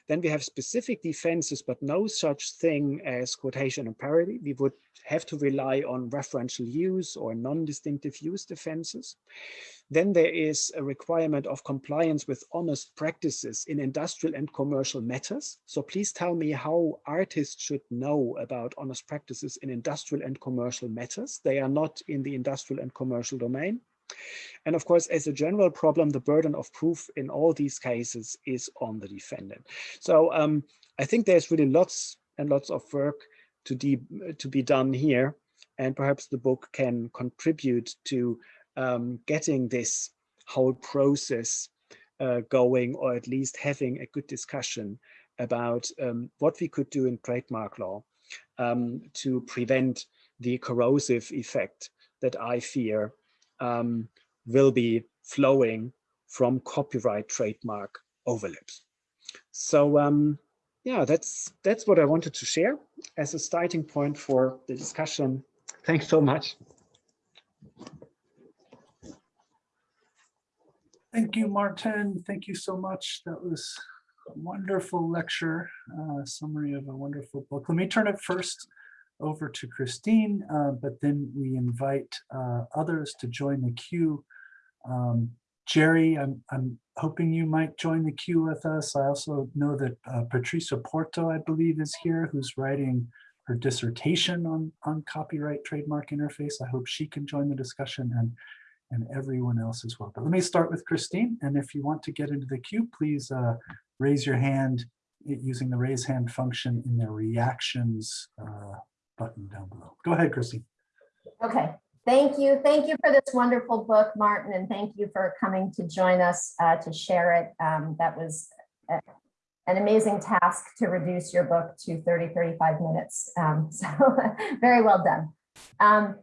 Then we have specific defenses, but no such thing as quotation and parody. We would have to rely on referential use or non-distinctive use defenses. Then there is a requirement of compliance with honest practices in industrial and commercial matters. So please tell me how artists should know about honest practices in industrial and commercial matters. They are not in the industrial and commercial domain. And of course, as a general problem, the burden of proof in all these cases is on the defendant. So um, I think there's really lots and lots of work to, to be done here. And perhaps the book can contribute to um, getting this whole process uh, going, or at least having a good discussion about um, what we could do in trademark law um, to prevent the corrosive effect that I fear um, will be flowing from copyright trademark overlaps. So um, yeah, that's that's what I wanted to share as a starting point for the discussion. Thanks so much. Thank you, Martin. Thank you so much. That was a wonderful lecture, uh, summary of a wonderful book. Let me turn it first over to Christine, uh, but then we invite uh, others to join the queue. Um, Jerry, I'm, I'm hoping you might join the queue with us. I also know that uh, Patricia Porto, I believe, is here, who's writing her dissertation on, on copyright trademark interface. I hope she can join the discussion and, and everyone else as well. But let me start with Christine. And if you want to get into the queue, please uh, raise your hand using the raise hand function in the reactions uh, button down below. Go ahead, Christine. Okay, thank you. Thank you for this wonderful book, Martin, and thank you for coming to join us uh, to share it. Um, that was a, an amazing task to reduce your book to 30, 35 minutes. Um, (laughs) so very well done. Um,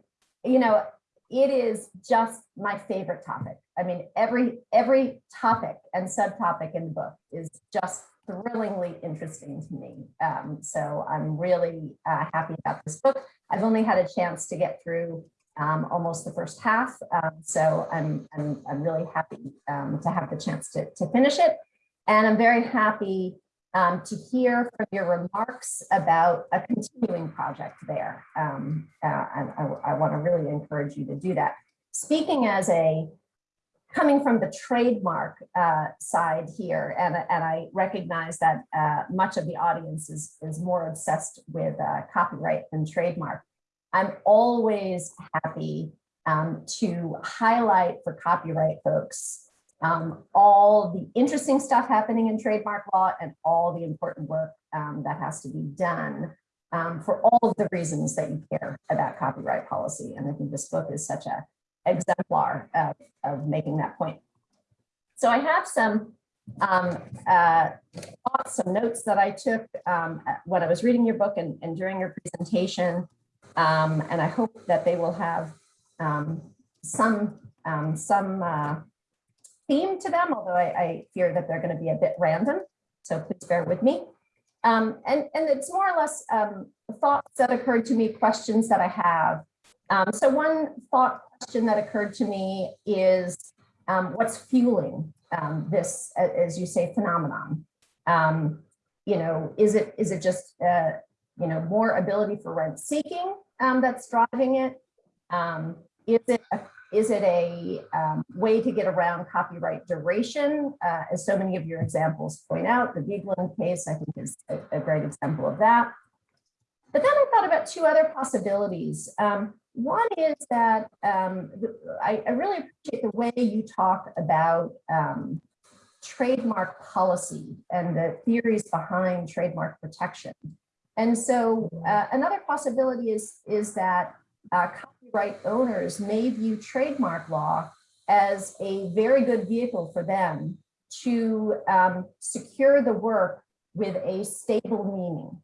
you know, it is just my favorite topic. I mean, every every topic and subtopic in the book is just thrillingly interesting to me. Um, so I'm really uh, happy about this book. I've only had a chance to get through um, almost the first half. Um, so I'm, I'm, I'm, really happy um, to have the chance to, to finish it. And I'm very happy um, to hear from your remarks about a continuing project there. Um, uh, and I, I want to really encourage you to do that. Speaking as a coming from the trademark uh, side here, and, and I recognize that uh, much of the audience is, is more obsessed with uh, copyright than trademark. I'm always happy um, to highlight for copyright folks um, all the interesting stuff happening in trademark law and all the important work um, that has to be done um, for all of the reasons that you care about copyright policy. And I think this book is such a exemplar of, of making that point. So I have some um, uh, thoughts, some notes that I took um, when I was reading your book and, and during your presentation. Um, and I hope that they will have um, some um, some uh, theme to them, although I, I fear that they're going to be a bit random. So please bear with me. Um, and, and it's more or less thoughts that occurred to me, questions that I have. So one thought question that occurred to me is um, what's fueling um, this, as you say, phenomenon? Um, you know, is it is it just uh, you know more ability for rent seeking um, that's driving it? Um, is it a, is it a um, way to get around copyright duration? Uh, as so many of your examples point out, the Vigeland case I think is a, a great example of that. But then I thought about two other possibilities. Um, one is that um, I, I really appreciate the way you talk about um, trademark policy and the theories behind trademark protection. And so uh, another possibility is, is that uh, copyright owners may view trademark law as a very good vehicle for them to um, secure the work with a stable meaning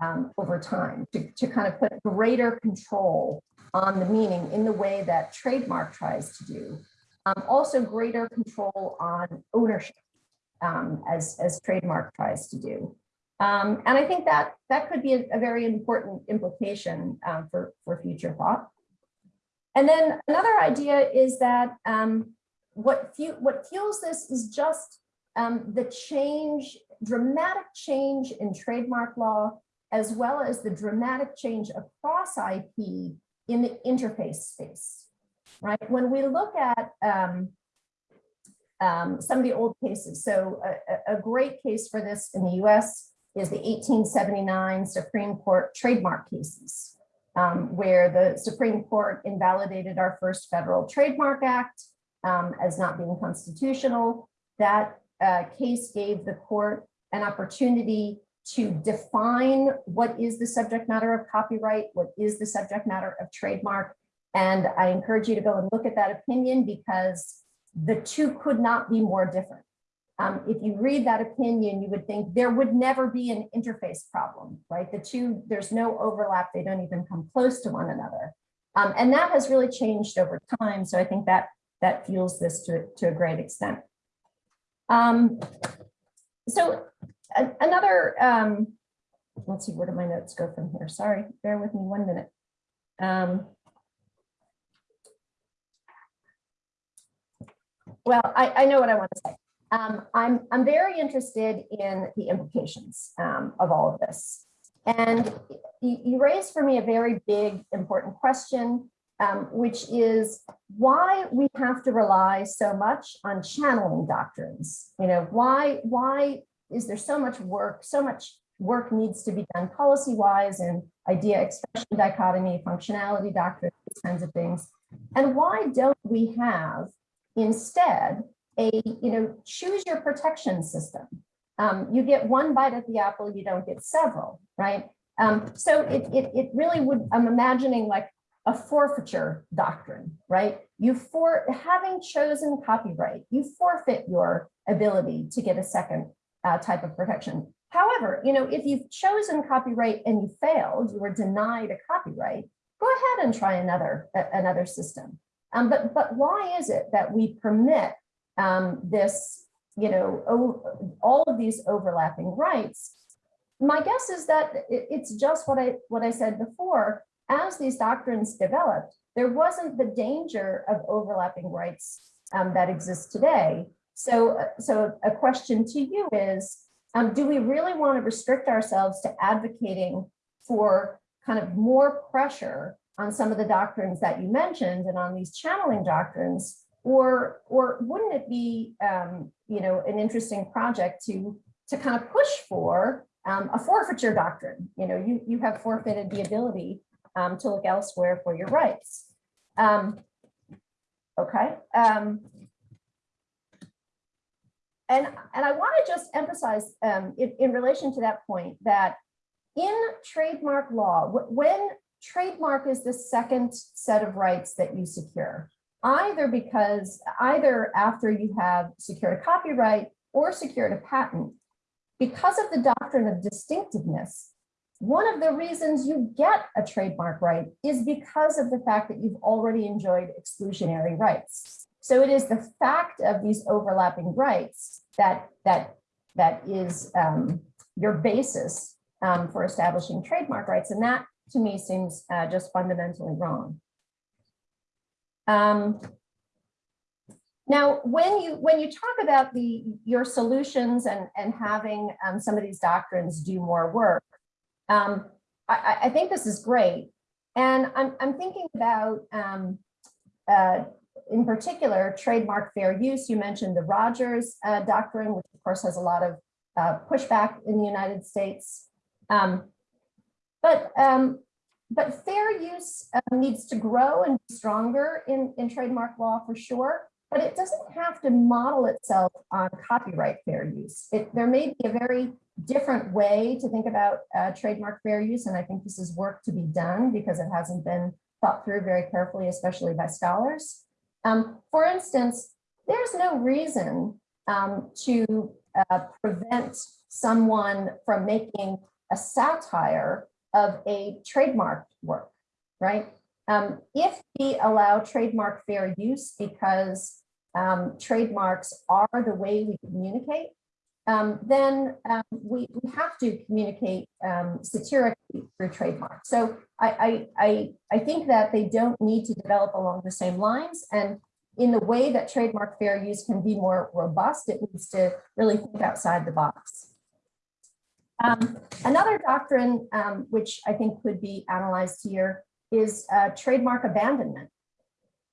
um, over time, to, to kind of put greater control on the meaning in the way that trademark tries to do. Um, also greater control on ownership um, as, as trademark tries to do. Um, and I think that that could be a, a very important implication um, for, for future thought. And then another idea is that um, what, fu what fuels this is just um, the change, dramatic change in trademark law, as well as the dramatic change across IP in the interface space, right? When we look at um, um, some of the old cases, so a, a- great case for this in the US is the 1879 Supreme Court trademark cases, um, where the Supreme Court invalidated our first federal trademark act um, as not being constitutional. That uh, case gave the court an opportunity to define what is the subject matter of copyright, what is the subject matter of trademark. And I encourage you to go and look at that opinion because the two could not be more different. Um, if you read that opinion, you would think there would never be an interface problem, right? The two, there's no overlap. They don't even come close to one another. Um, and that has really changed over time. So I think that that fuels this to, to a great extent. Um, so another, um, let's see, where do my notes go from here? Sorry, bear with me one minute. Um, well, I, I know what I want to say. Um, I'm, I'm very interested in the implications um, of all of this. And you, raised for me a very big, important question, um, which is why we have to rely so much on channeling doctrines. You know, why, why is there so much work, so much work needs to be done policy-wise and idea expression dichotomy, functionality doctrine, these kinds of things. And why don't we have instead a, you know, choose your protection system? Um, you get one bite at the apple, you don't get several, right? Um, so it, it, it really would, I'm imagining like a forfeiture doctrine, right? You for having chosen copyright, you forfeit your ability to get a second uh, type of protection. However, you know, if you've chosen copyright and you failed, you were denied a copyright, go ahead and try another a- another system. Um, but but why is it that we permit um, this, you know, all of these overlapping rights? My guess is that it- it's just what I what I said before. As these doctrines developed, there wasn't the danger of overlapping rights um, that exist today. So, uh, so a question to you is, um, do we really want to restrict ourselves to advocating for kind of more pressure on some of the doctrines that you mentioned and on these channeling doctrines? Or, or wouldn't it be, um, you know, an interesting project to, to kind of push for um, a forfeiture doctrine? You know, you, you have forfeited the ability um, to look elsewhere for your rights. Um, okay. And, and I want to just emphasize um, in, in relation to that point that in trademark law, when trademark is the second set of rights that you secure, either because either after you have secured a copyright or secured a patent, because of the doctrine of distinctiveness, one of the reasons you get a trademark right is because of the fact that you've already enjoyed exclusionary rights. So it is the fact of these overlapping rights that that that is um, your basis um, for establishing trademark rights, and that to me seems uh, just fundamentally wrong. Um, now, when you when you talk about the your solutions and and having um, some of these doctrines do more work, um, I, I, think this is great. And I'm, I'm thinking about, um, uh, in particular, trademark fair use. You mentioned the Rogers uh, doctrine, which of course has a lot of uh, pushback in the United States. Um, but um, but fair use uh, needs to grow and be stronger in, in trademark law for sure, but it doesn't have to model itself on copyright fair use. It, there may be a very different way to think about uh, trademark fair use. And I think this is work to be done because it hasn't been thought through very carefully, especially by scholars. Um, for instance, there's no reason um, to uh, prevent someone from making a satire of a trademark work, right? Um, if we allow trademark fair use because um, trademarks are the way we communicate, um, then um, we, we have to communicate um, satirically through trademark. So I, I, I, I think that they don't need to develop along the same lines. And in the way that trademark fair use can be more robust, it needs to really think outside the box. Um, another doctrine, um, which I think could be analyzed here, is uh, trademark abandonment.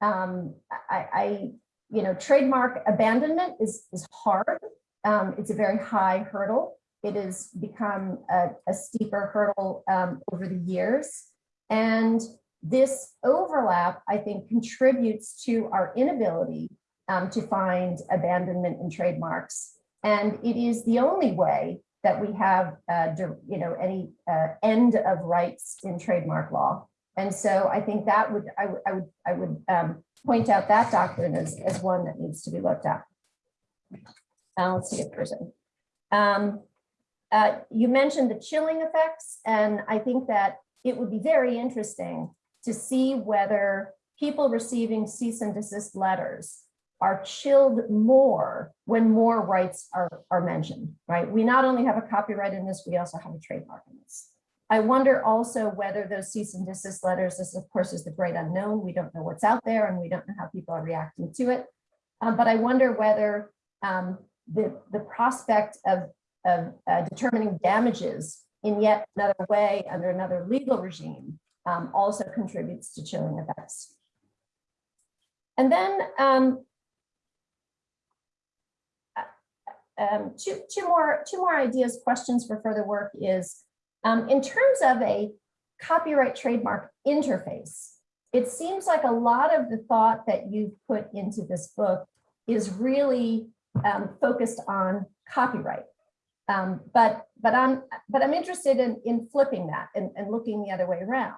Um, I, I, you know, trademark abandonment is, is hard um, it's a very high hurdle. It has become a, a steeper hurdle um, over the years. And this overlap, I think, contributes to our inability um, to find abandonment in trademarks. And it is the only way that we have, uh, you know, any uh, end of rights in trademark law. And so I think that would, I, I would, I would um, point out that doctrine as, as one that needs to be looked at. If there's any. Um, uh, you mentioned the chilling effects, and I think that it would be very interesting to see whether people receiving cease and desist letters are chilled more when more rights are, are mentioned, right? We not only have a copyright in this, we also have a trademark in this. I wonder also whether those cease and desist letters, this of course is the great unknown, we don't know what's out there and we don't know how people are reacting to it. Um, but I wonder whether um, the, the prospect of, of uh, determining damages in yet another way under another legal regime um, also contributes to chilling effects. And then um, uh, um, two, two, more, two more ideas, questions for further work is, um, in terms of a copyright trademark interface, it seems like a lot of the thought that you've put into this book is really um, focused on copyright. Um, but but I'm but I'm interested in in flipping that and, and looking the other way around.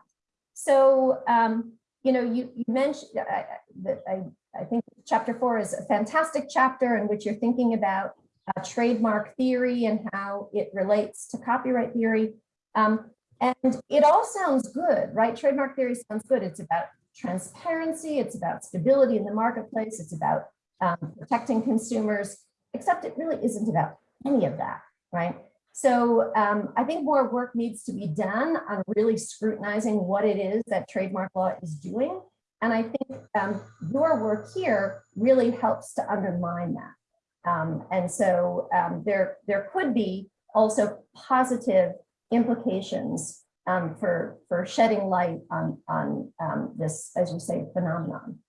So um, you know you you mentioned that I, I think chapter four is a fantastic chapter in which you're thinking about uh, trademark theory and how it relates to copyright theory. Um, and it all sounds good, right? Trademark theory sounds good. It's about transparency. It's about stability in the marketplace. It's about um, protecting consumers, except it really isn't about any of that, right? So um, I think more work needs to be done on really scrutinizing what it is that trademark law is doing. And I think um, your work here really helps to undermine that. Um, and so um, there, there could be also positive implications um, for, for shedding light on, on um, this, as you say, phenomenon.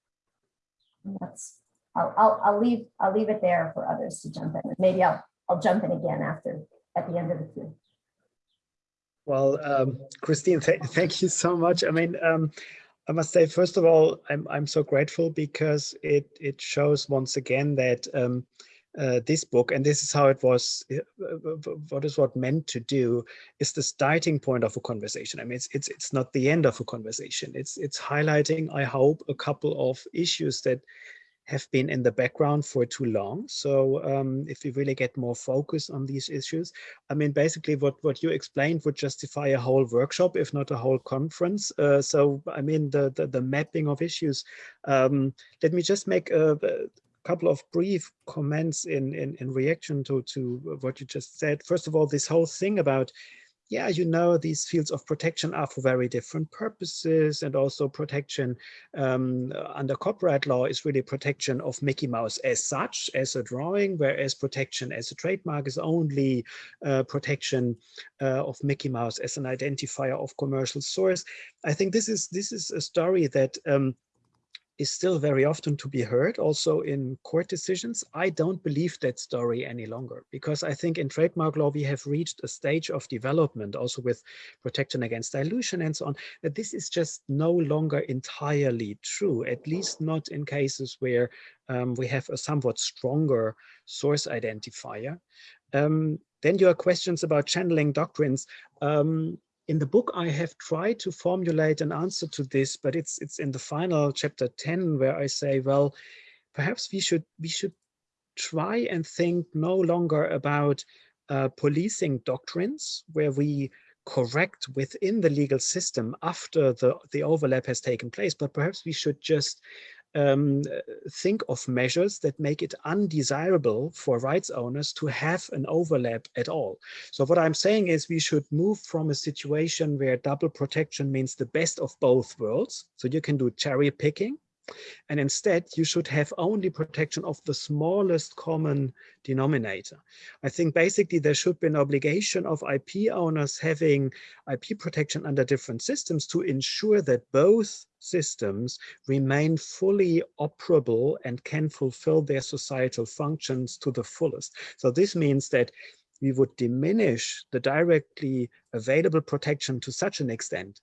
And that's I'll, I'll, I'll leave, I'll leave it there for others to jump in. Maybe I'll, I'll jump in again after, at the end of the queue. Well, um, Christine, th thank you so much. I mean, um, I must say, first of all, I'm, I'm so grateful because it, it shows once again that um, uh, this book, and this is how it was, uh, what is what meant to do, is the starting point of a conversation. I mean, it's, it's, it's not the end of a conversation. It's, it's highlighting, I hope, a couple of issues that have been in the background for too long. So um, if we really get more focus on these issues, I mean, basically what, what you explained would justify a whole workshop, if not a whole conference. Uh, so, I mean, the, the, the mapping of issues. Um, let me just make a, a couple of brief comments in, in, in reaction to, to what you just said. First of all, this whole thing about yeah, you know, these fields of protection are for very different purposes and also protection um, under copyright law is really protection of Mickey Mouse as such, as a drawing, whereas protection as a trademark is only uh, protection uh, of Mickey Mouse as an identifier of commercial source. I think this is this is a story that um, is still very often to be heard also in court decisions. I don't believe that story any longer because I think in trademark law we have reached a stage of development also with protection against dilution and so on that this is just no longer entirely true, at least not in cases where um, we have a somewhat stronger source identifier. Um, then your questions about channeling doctrines. Um, in the book, I have tried to formulate an answer to this, but it's it's in the final chapter 10 where I say, well, perhaps we should we should try and think no longer about uh, policing doctrines where we correct within the legal system after the, the overlap has taken place, but perhaps we should just um, think of measures that make it undesirable for rights owners to have an overlap at all. So what I'm saying is we should move from a situation where double protection means the best of both worlds. So you can do cherry picking and instead, you should have only protection of the smallest common denominator. I think basically there should be an obligation of IP owners having IP protection under different systems to ensure that both systems remain fully operable and can fulfill their societal functions to the fullest. So this means that we would diminish the directly available protection to such an extent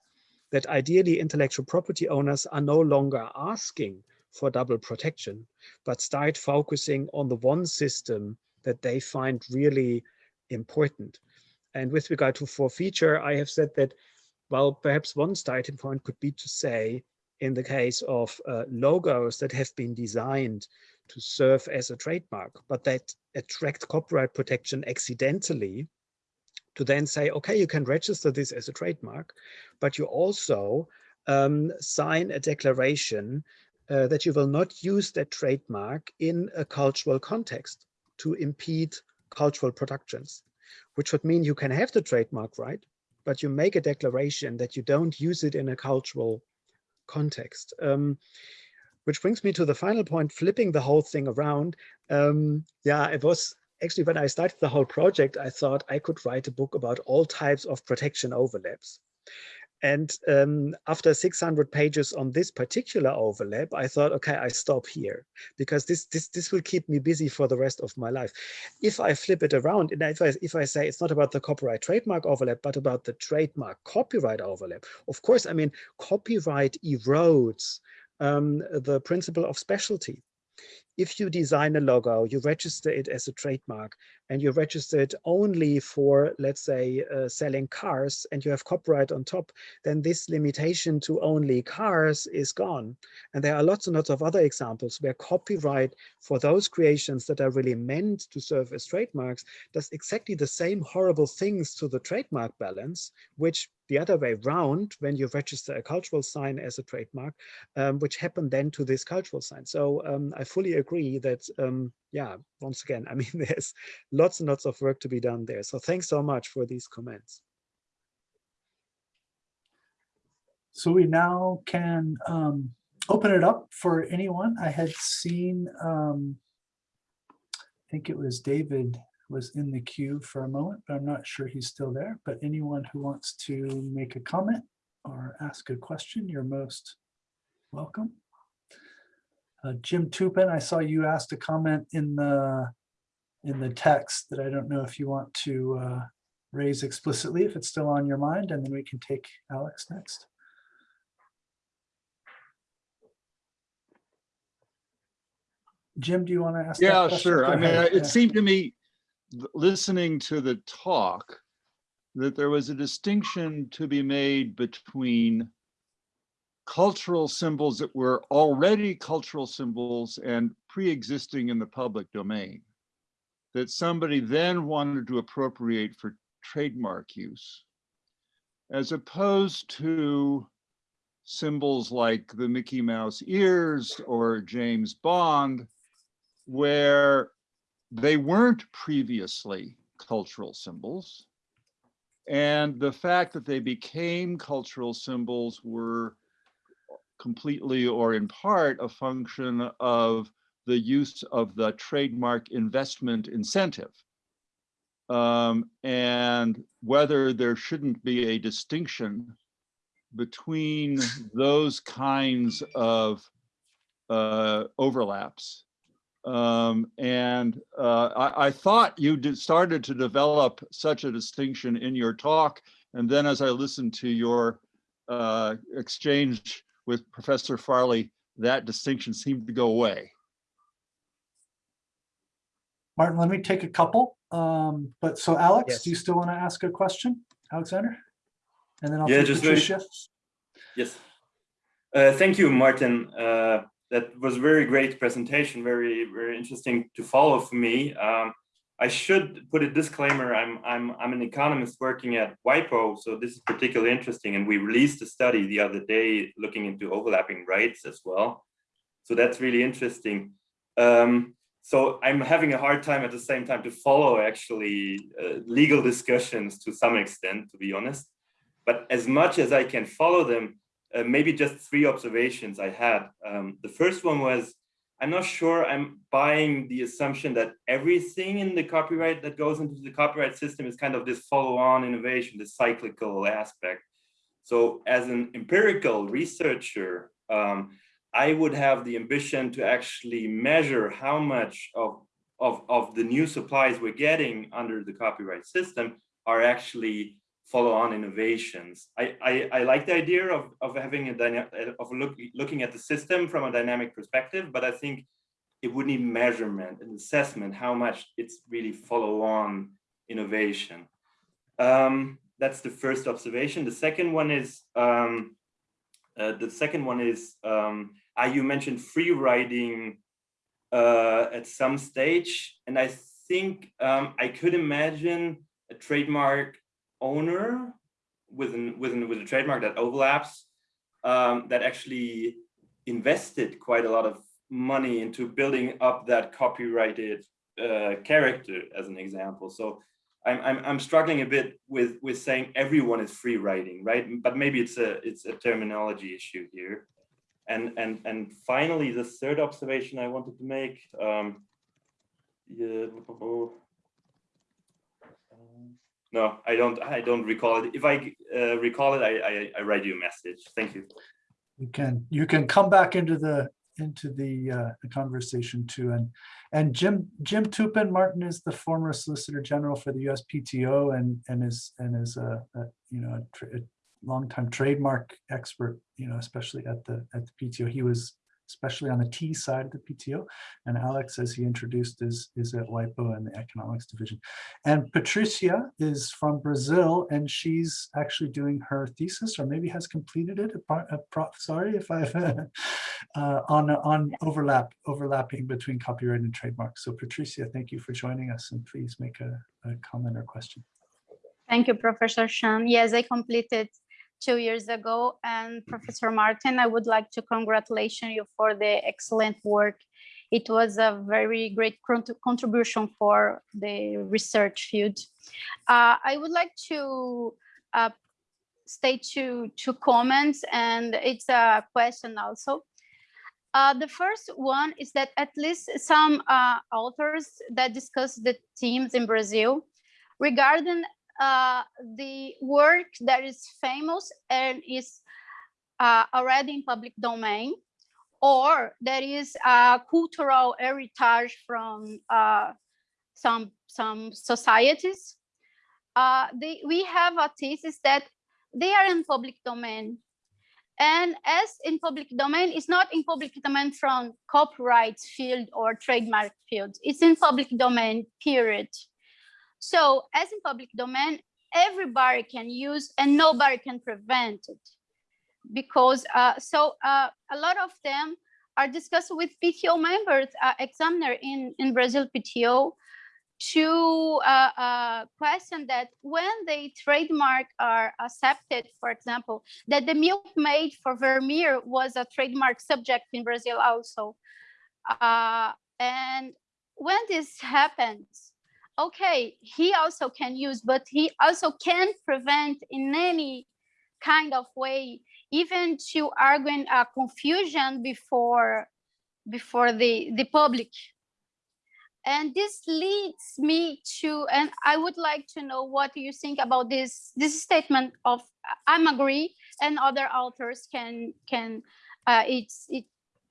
that ideally intellectual property owners are no longer asking for double protection, but start focusing on the one system that they find really important. And with regard to four forfeiture, I have said that, well, perhaps one starting point could be to say, in the case of uh, logos that have been designed to serve as a trademark, but that attract copyright protection accidentally, to then say, okay, you can register this as a trademark, but you also um, sign a declaration uh, that you will not use that trademark in a cultural context to impede cultural productions, which would mean you can have the trademark right, but you make a declaration that you don't use it in a cultural context. Um, which brings me to the final point, flipping the whole thing around. Um, yeah, it was actually, when I started the whole project, I thought I could write a book about all types of protection overlaps. And um, after 600 pages on this particular overlap, I thought, okay, I stop here because this this this will keep me busy for the rest of my life. If I flip it around and if I if I say it's not about the copyright trademark overlap, but about the trademark copyright overlap, of course, I mean copyright erodes um, the principle of specialty if you design a logo, you register it as a trademark and you register it only for, let's say, uh, selling cars and you have copyright on top, then this limitation to only cars is gone. And there are lots and lots of other examples where copyright for those creations that are really meant to serve as trademarks does exactly the same horrible things to the trademark balance, which the other way round when you register a cultural sign as a trademark, um, which happened then to this cultural sign. So um, I fully agree that, um, yeah, once again, (laughs) I mean, there's lots and lots of work to be done there. So thanks so much for these comments. So we now can um, open it up for anyone. I had seen, um, I think it was David was in the queue for a moment, but I'm not sure he's still there. But anyone who wants to make a comment or ask a question, you're most welcome. Uh, Jim Toupin, I saw you asked a comment in the in the text that I don't know if you want to uh, raise explicitly, if it's still on your mind, and then we can take Alex next. Jim, do you want to ask? Yeah, sure. I mean, it Yeah. seemed to me, listening to the talk, that there was a distinction to be made between cultural symbols that were already cultural symbols and pre-existing in the public domain. That somebody then wanted to appropriate for trademark use, as opposed to symbols like the Mickey Mouse ears or James Bond, where they weren't previously cultural symbols. And the fact that they became cultural symbols were completely or in part a function of the use of the trademark investment incentive. Um, and whether there shouldn't be a distinction between those kinds of uh, overlaps. Um, and uh, I, I thought you did started to develop such a distinction in your talk. And then as I listened to your uh, exchange with Professor Farley, that distinction seemed to go away. Martin, let me take a couple. Um, but so Alex, Yes. do you still want to ask a question, Alexander? And then I'll Yeah, take just very- Patricia. Yes. Uh, thank you, Martin. Uh, that was a very great presentation, very, very interesting to follow for me. Um, I should put a disclaimer. I'm, I'm, I'm an economist working at WIPO, so this is particularly interesting. And we released a study the other day looking into overlapping rights as well. So that's really interesting. Um, so I'm having a hard time at the same time to follow actually uh, legal discussions to some extent, to be honest. But as much as I can follow them, uh, maybe just three observations I had. Um, the first one was, I'm not sure I'm buying the assumption that everything in the copyright that goes into the copyright system is kind of this follow-on innovation, this cyclical aspect. So as an empirical researcher, um, I would have the ambition to actually measure how much of, of, of the new supplies we're getting under the copyright system are actually follow-on innovations. I, I, I like the idea of, of having a of look, looking at the system from a dynamic perspective, but I think it would need measurement and assessment how much it's really follow-on innovation. Um, that's the first observation. The second one is um, uh, the second one is um, uh, you mentioned free riding uh, at some stage, and I think um, I could imagine a trademark owner within within with a trademark that overlaps um, that actually invested quite a lot of money into building up that copyrighted uh, character as an example. So I'm, I'm I'm struggling a bit with with saying everyone is free riding, right? But maybe it's a it's a terminology issue here. And and and finally, the third observation I wanted to make. Um, yeah, no, I don't. I don't recall it. If I uh, recall it, I, I I write you a message. Thank you. You can, you can come back into the, into the, uh, the conversation too. And, and Jim, Jim Toupin Martin is the former Solicitor General for the USPTO and, and is, and is a, a, you know, a a longtime trademark expert, you know, especially at the, at the PTO. He was especially on the T side of the PTO. And Alex, as he introduced, is, is at WIPO and the economics division. And Patricia is from Brazil and she's actually doing her thesis or maybe has completed it. uh, Sorry if I've (laughs) uh, on, on overlap, overlapping between copyright and trademark. So Patricia, thank you for joining us and please make a, a comment or question. Thank you, Professor Shan. Yes, I completed two years ago. And Professor Martin, I would like to congratulate you for the excellent work. It was a very great contribution for the research field. Uh, I would like to uh, state two, comments, and it's a question also. Uh, the first one is that at least some uh, authors that discuss the themes in Brazil regarding uh, the work that is famous and is uh, already in public domain, or that is a cultural heritage from uh, some some societies. Uh, they, we have a thesis that they are in public domain. And as in public domain, it's not in public domain from copyright field or trademark field. It's in public domain, period. So as in public domain, everybody can use and nobody can prevent it. because uh, so uh, a lot of them are discussed with PTO members, uh, examiner in, in Brazil PTO, to uh, uh, question that when the trademark are accepted, for example, that the milk made for Vermeer was a trademark subject in Brazil also. Uh, and when this happens, okay, he also can use, but he also can prevent in any kind of way, even to argue a confusion before before the, the public. And this leads me to and i would like to know what you think about this this statement of i'm agree and other authors can can uh, it's it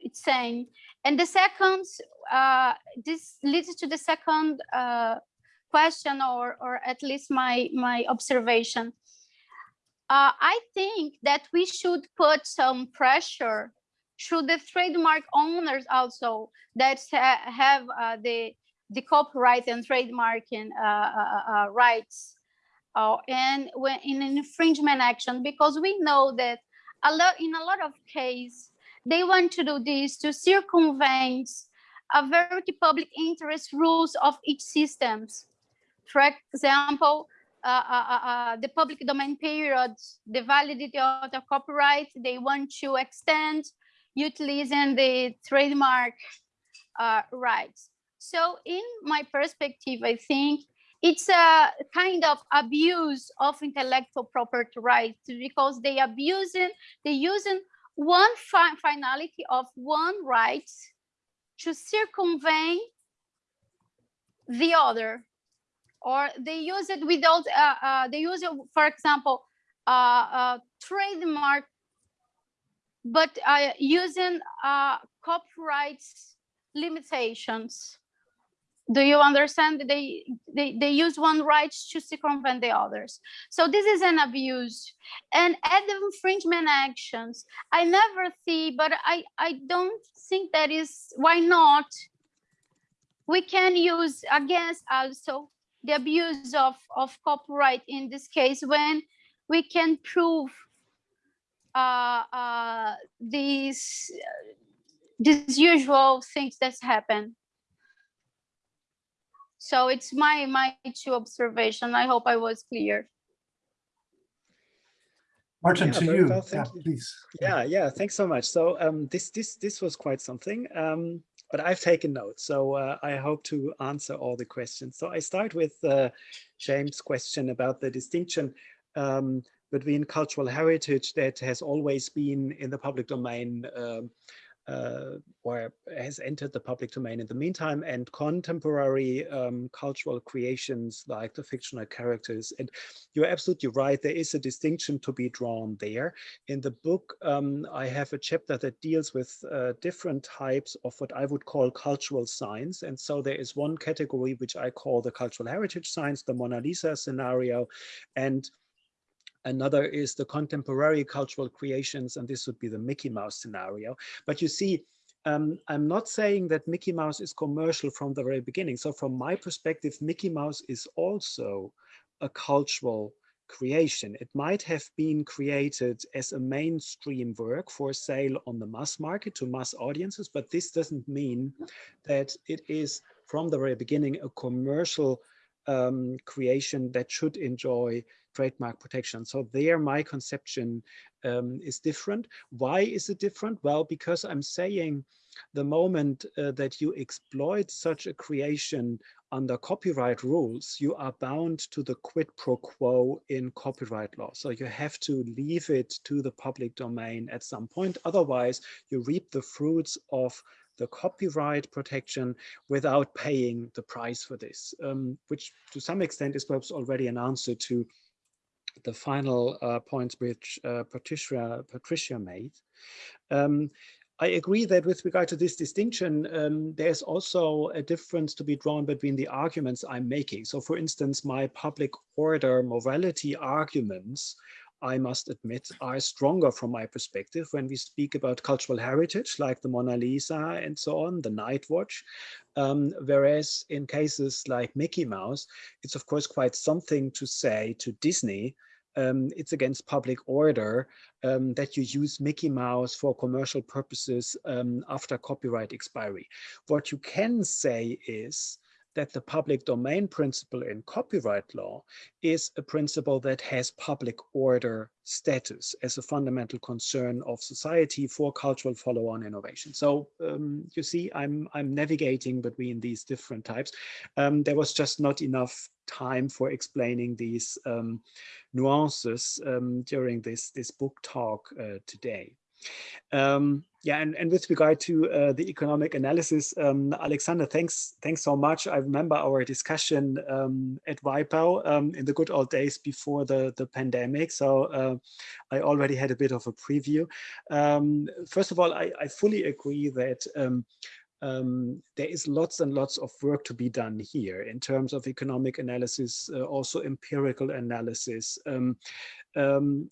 it's saying. And the second uh, this leads to the second uh, question or or at least my my observation. Uh, i think that we should put some pressure through the trademark owners also that ha have uh, the the copyright and trademarking uh, uh, uh, rights uh, and when in infringement action because we know that a lot in a lot of cases they want to do this to circumvent a very public interest rules of each systems for example uh, uh, the public domain period the validity of the copyright they want to extend utilizing the trademark rights. So in my perspective, I think it's a kind of abuse of intellectual property rights because they abusing, they using one fi finality of one right to circumvent the other or they use it without uh, uh, they use it for example uh, trademark but uh, using uh, copyright limitations. Do you understand? They they they use one right to circumvent the others. So this is an abuse. And at the infringement actions. I never see but i i don't think that is why not? We can use against also the abuse of of copyright in this case when we can prove uh uh these these usual things that happen so it's my my two observation. I hope I was clear. Martin, Yeah, to you, well, yeah, you. please. Yeah, yeah, thanks so much. So um, this this this was quite something, um, but I've taken notes, so uh, I hope to answer all the questions. So I start with uh, James' question about the distinction um, between cultural heritage that has always been in the public domain um, uh, or has entered the public domain in the meantime and contemporary um, cultural creations like the fictional characters. And you're absolutely right, there is a distinction to be drawn there. In the book, um, I have a chapter that deals with uh, different types of what I would call cultural signs. And so there is one category which I call the cultural heritage signs, the Mona Lisa scenario. And Another is the contemporary cultural creations, and this would be the Mickey Mouse scenario. But you see, um, I'm not saying that Mickey Mouse is commercial from the very beginning. So from my perspective, Mickey Mouse is also a cultural creation. It might have been created as a mainstream work for sale on the mass market to mass audiences, but this doesn't mean that it is from the very beginning a commercial um, creation that should enjoy trademark protection. So there my conception um, is different. Why is it different? Well, because I'm saying the moment uh, that you exploit such a creation under copyright rules, you are bound to the quid pro quo in copyright law. So you have to leave it to the public domain at some point. Otherwise, you reap the fruits of the copyright protection without paying the price for this, um, which to some extent is perhaps already an answer to the final uh, points which uh, Patricia, Patricia made. Um, I agree that with regard to this distinction, um, there's also a difference to be drawn between the arguments I'm making. So for instance, my public order morality arguments I must admit, are stronger from my perspective when we speak about cultural heritage, like the Mona Lisa and so on, the Night Watch. Um, whereas in cases like Mickey Mouse, it's of course quite something to say to Disney um, it's against public order um, that you use Mickey Mouse for commercial purposes um, after copyright expiry. What you can say is that the public domain principle in copyright law is a principle that has public order status as a fundamental concern of society for cultural follow-on innovation. So um, you see, I'm, I'm navigating between these different types. Um, there was just not enough time for explaining these um, nuances um, during this, this book talk uh, today. Um, yeah, and, and with regard to uh, the economic analysis, um, Alexander, thanks thanks so much. I remember our discussion um, at WIPO um, in the good old days before the, the pandemic. So uh, I already had a bit of a preview. Um, first of all, I, I fully agree that um, um, there is lots and lots of work to be done here in terms of economic analysis, uh, also empirical analysis. Um, um,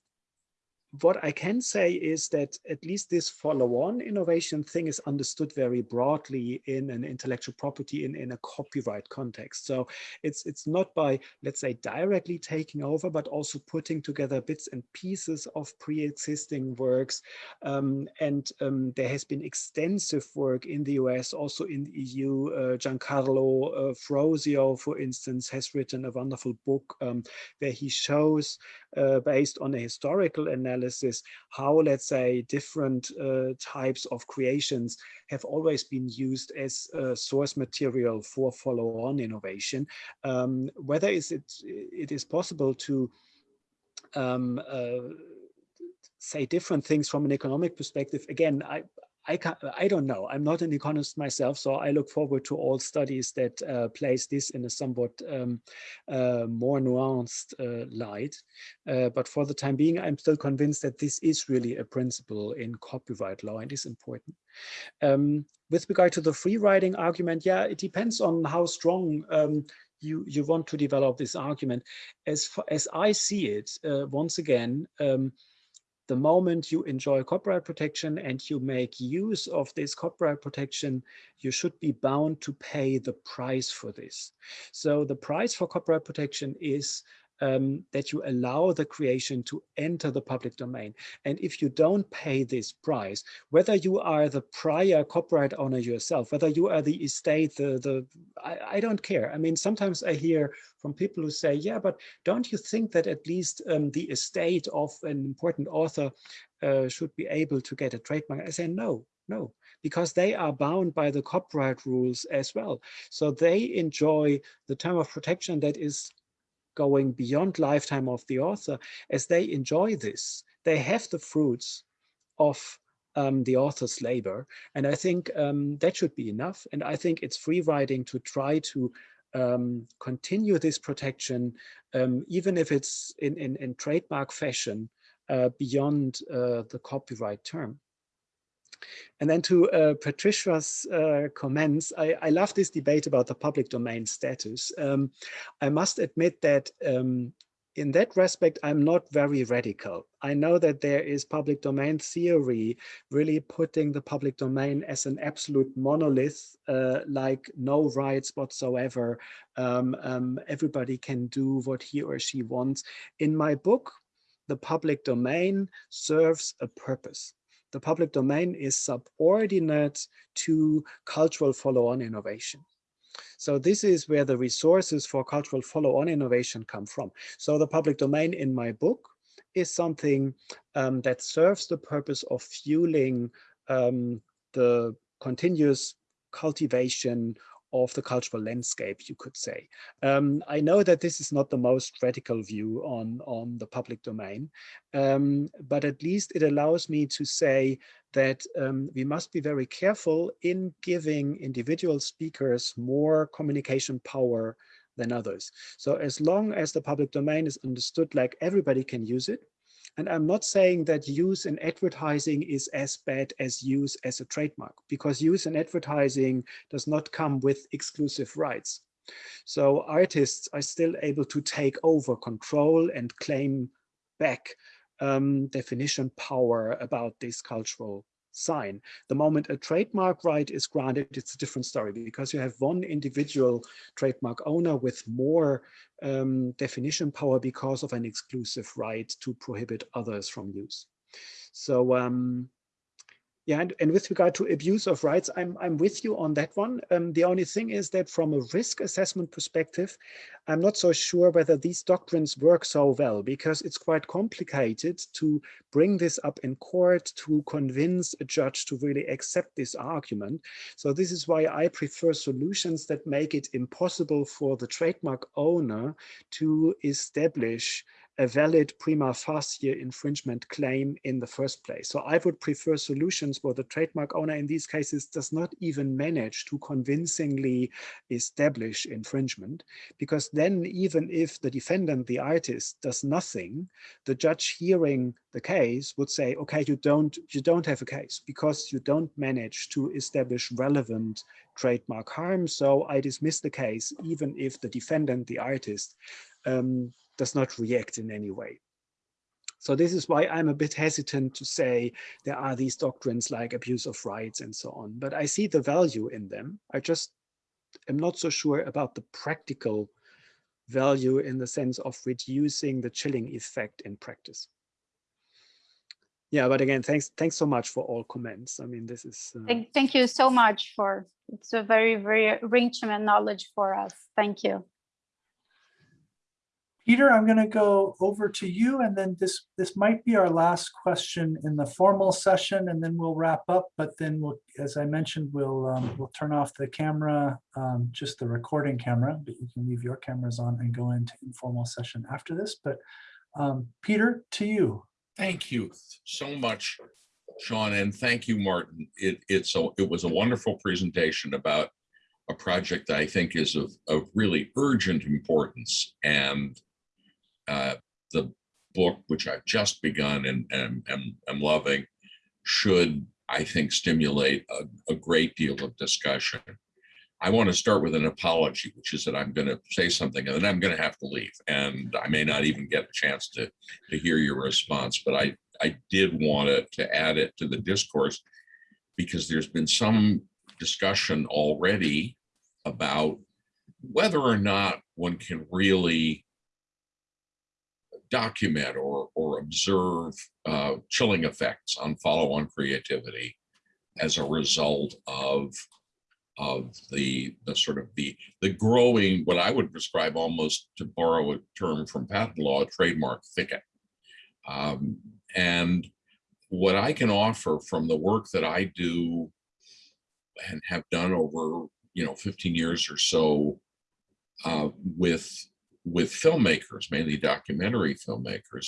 what I can say is that at least this follow-on innovation thing is understood very broadly in an intellectual property in, in a copyright context. So it's it's not by, let's say, directly taking over, but also putting together bits and pieces of pre-existing works. Um, and um, there has been extensive work in the US, also in the EU. Uh, Giancarlo uh, Frosio, for instance, has written a wonderful book um, where he shows, uh, based on a historical analysis, analysis how, let's say, different uh, types of creations have always been used as uh, source material for follow-on innovation. Um, whether is it, it is possible to um, uh, say different things from an economic perspective, again, I, I, can't, I don't know. I'm not an economist myself, so I look forward to all studies that uh, place this in a somewhat um, uh, more nuanced uh, light. Uh, but for the time being, I'm still convinced that this is really a principle in copyright law and is important. Um, with regard to the free riding argument, yeah, it depends on how strong um, you, you want to develop this argument. As, far, as I see it, uh, once again, um, the moment you enjoy copyright protection and you make use of this copyright protection, you should be bound to pay the price for this. So the price for copyright protection is um, that you allow the creation to enter the public domain. And if you don't pay this price, whether you are the prior copyright owner yourself, whether you are the estate, the, the I, I don't care. I mean, sometimes I hear from people who say, yeah, but don't you think that at least um, the estate of an important author uh, should be able to get a trademark? I say, no, no, because they are bound by the copyright rules as well. So they enjoy the term of protection that is going beyond lifetime of the author, as they enjoy this, they have the fruits of um, the author's labor. And I think um, that should be enough. And I think it's free riding to try to um, continue this protection, um, even if it's in, in, in trademark fashion uh, beyond uh, the copyright term. And then to uh, Patricia's uh, comments, I, I, love this debate about the public domain status. Um, I must admit that um, in that respect, I'm not very radical. I know that there is public domain theory really putting the public domain as an absolute monolith, uh, like no rights whatsoever. Um, um, everybody can do what he or she wants. In my book, the public domain serves a purpose the public domain is subordinate to cultural follow-on innovation. So this is where the resources for cultural follow-on innovation come from. So the public domain in my book is something um, that serves the purpose of fueling um, the continuous cultivation of the cultural landscape, you could say. Um, I know that this is not the most radical view on, on the public domain, um, but at least it allows me to say that um, we must be very careful in giving individual speakers more communication power than others. So as long as the public domain is understood like everybody can use it, and I'm not saying that use in advertising is as bad as use as a trademark, because use in advertising does not come with exclusive rights. So artists are still able to take over control and claim back um, definition power about this cultural sign. The moment a trademark right is granted, it's a different story because you have one individual trademark owner with more um, definition power because of an exclusive right to prohibit others from use. So um, yeah, and, and with regard to abuse of rights, I'm, I'm with you on that one. Um, the only thing is that from a risk assessment perspective, I'm not so sure whether these doctrines work so well because it's quite complicated to bring this up in court to convince a judge to really accept this argument. So this is why I prefer solutions that make it impossible for the trademark owner to establish a valid prima facie infringement claim in the first place. So I would prefer solutions where the trademark owner in these cases does not even manage to convincingly establish infringement, because then even if the defendant, the artist, does nothing, the judge hearing the case would say, okay, you don't, you don't have a case because you don't manage to establish relevant trademark harm. So I dismiss the case, even if the defendant, the artist, um, does not react in any way. So this is why I'm a bit hesitant to say there are these doctrines like abuse of rights and so on, but I see the value in them. I just am not so sure about the practical value in the sense of reducing the chilling effect in practice. Yeah, but again, thanks thanks so much for all comments. I mean, this is. Uh... Thank, thank you so much for, it's a very, very rich knowledge for us. Thank you. Peter, I'm going to go over to you and then this this might be our last question in the formal session and then we'll wrap up. But then we'll, as I mentioned, we'll um, we'll turn off the camera, um, just the recording camera, but you can leave your cameras on and go into informal session after this. But um, Peter, to you. Thank you so much, Sean, and thank you, Martin. It, it's a, it was a wonderful presentation about a project that I think is of, of really urgent importance and uh, the book, which I've just begun and am and, am loving, should, I think, stimulate a, a great deal of discussion. I want to start with an apology, which is that I'm going to say something and then I'm going to have to leave. And I may not even get a chance to, to hear your response, but I, I did want to, to add it to the discourse because there's been some discussion already about whether or not one can really document or, or observe uh, chilling effects on follow-on creativity as a result of of the the sort of the the growing what I would describe almost to borrow a term from patent law trademark thicket. Um, and what I can offer from the work that I do and have done over you know 15 years or so uh, with with filmmakers, mainly documentary filmmakers,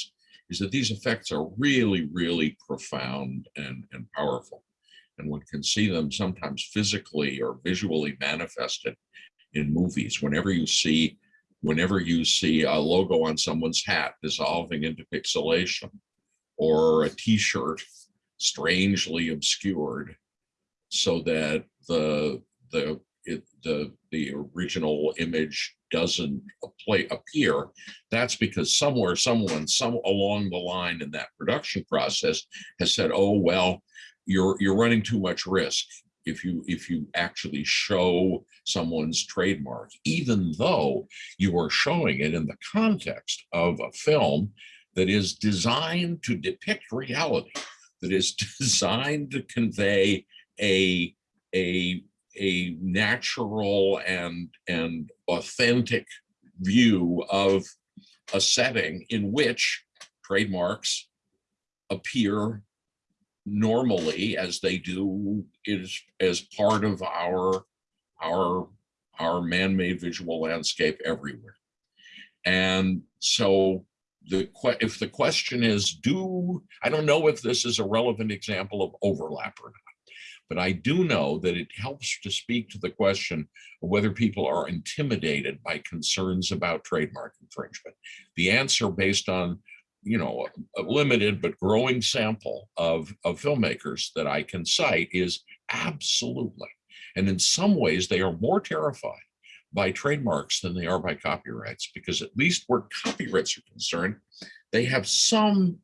is that these effects are really, really profound and, and powerful. And one can see them sometimes physically or visually manifested in movies. Whenever you see, whenever you see a logo on someone's hat dissolving into pixelation, or a t-shirt strangely obscured so that the the it, the the original image doesn't play, appear, that's because somewhere, someone, some along the line in that production process has said, oh, well, you're, you're running too much risk if you if you actually show someone's trademark, even though you are showing it in the context of a film that is designed to depict reality, that is (laughs) designed to convey a a a natural and and authentic view of a setting in which trademarks appear normally as they do is as part of our our our man-made visual landscape everywhere. And so the if the question is do i don't know if this is a relevant example of overlap or not but I do know that it helps to speak to the question of whether people are intimidated by concerns about trademark infringement. The answer based on you know, a limited but growing sample of, of filmmakers that I can cite is absolutely. And in some ways, they are more terrified by trademarks than they are by copyrights, because at least where copyrights are concerned, they have some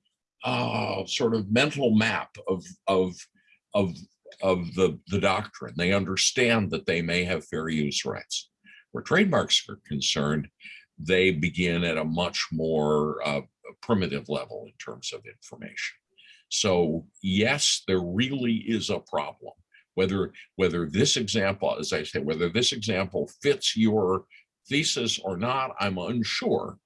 uh, sort of mental map of, of of, of the, the doctrine. They understand that they may have fair use rights. Where trademarks are concerned, they begin at a much more uh, primitive level in terms of information. So yes, there really is a problem. Whether, whether this example, as I say, whether this example fits your thesis or not, I'm unsure,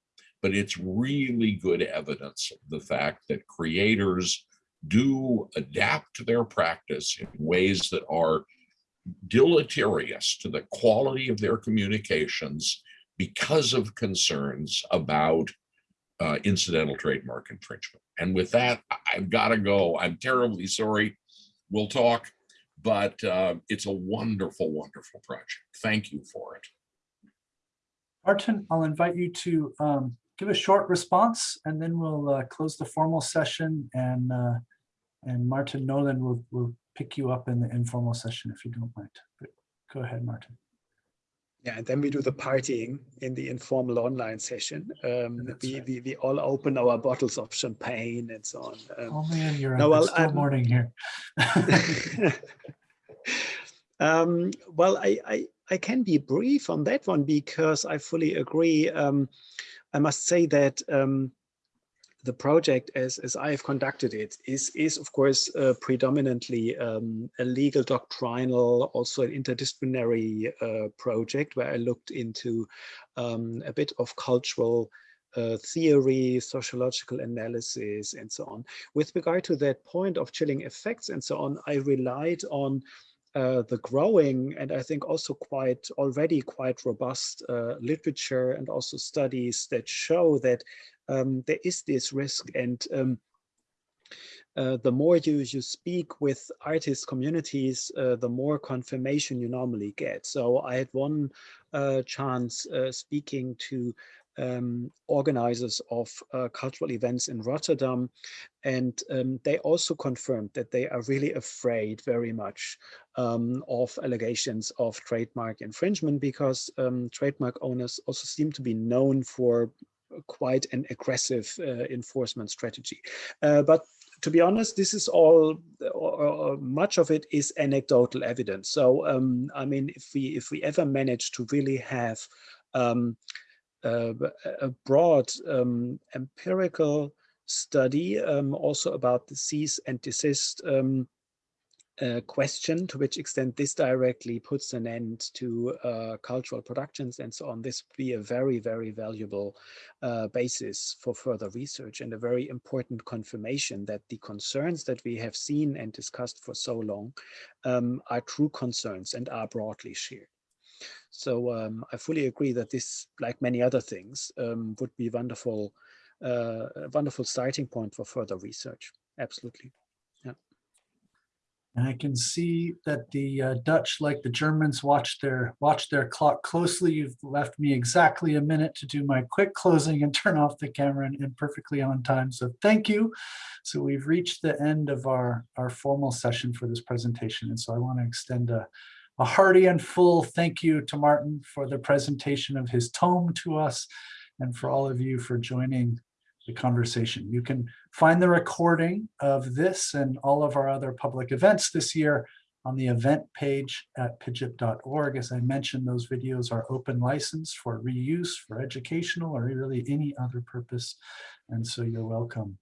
but it's really good evidence of the fact that creators do adapt to their practice in ways that are deleterious to the quality of their communications because of concerns about uh, incidental trademark infringement. And with that, I've got to go. I'm terribly sorry. We'll talk, but uh, it's a wonderful, wonderful project. Thank you for it. Martin, I'll invite you to um, give a short response and then we'll uh, close the formal session and uh, and Martin Nolan will will pick you up in the informal session if you don't mind. But go ahead, Martin. Yeah, and then we do the partying in the informal online session. Um, we, right. we, we all open our bottles of champagne and so on. Um, Oh man, you're No, well, It's still I'm- morning here. (laughs) um, well, I, I, I can be brief on that one because I fully agree. Um, I must say that um, the project, as, as I have conducted it, is, is of course uh, predominantly um, a legal doctrinal, also an interdisciplinary uh, project where I looked into um, a bit of cultural uh, theory, sociological analysis, and so on. With regard to that point of chilling effects and so on, I relied on uh, the growing and I think also quite already quite robust uh, literature and also studies that show that um, there is this risk and um, uh, the more you you speak with artist communities, uh, the more confirmation you normally get. So I had one uh, chance uh, speaking to um, organizers of uh, cultural events in Rotterdam, and um, they also confirmed that they are really afraid very much um, of allegations of trademark infringement because um, trademark owners also seem to be known for quite an aggressive uh, enforcement strategy. Uh, but to be honest, this is all, or, or much of it is anecdotal evidence. So, um, I mean, if we if we ever manage to really have um, uh, a broad um, empirical study um, also about the cease and desist um, uh, question, to which extent this directly puts an end to uh, cultural productions and so on. This would be a very, very valuable uh, basis for further research and a very important confirmation that the concerns that we have seen and discussed for so long um, are true concerns and are broadly shared. So um, I fully agree that this, like many other things, um, would be wonderful, uh, a wonderful starting point for further research. Absolutely. And I can see that the uh, Dutch, like the Germans, watch their watch their clock closely. You've left me exactly a minute to do my quick closing and (laughs) turn off the camera and, and perfectly on time. So thank you. So we've reached the end of our, our formal session for this presentation. And so I want to extend a, a hearty and full thank you to Martin for the presentation of his tome to us and for all of you for joining the conversation. You can find the recording of this and all of our other public events this year on the event page at pijip.org. As I mentioned, those videos are open license for reuse, for educational, or really any other purpose. And so you're welcome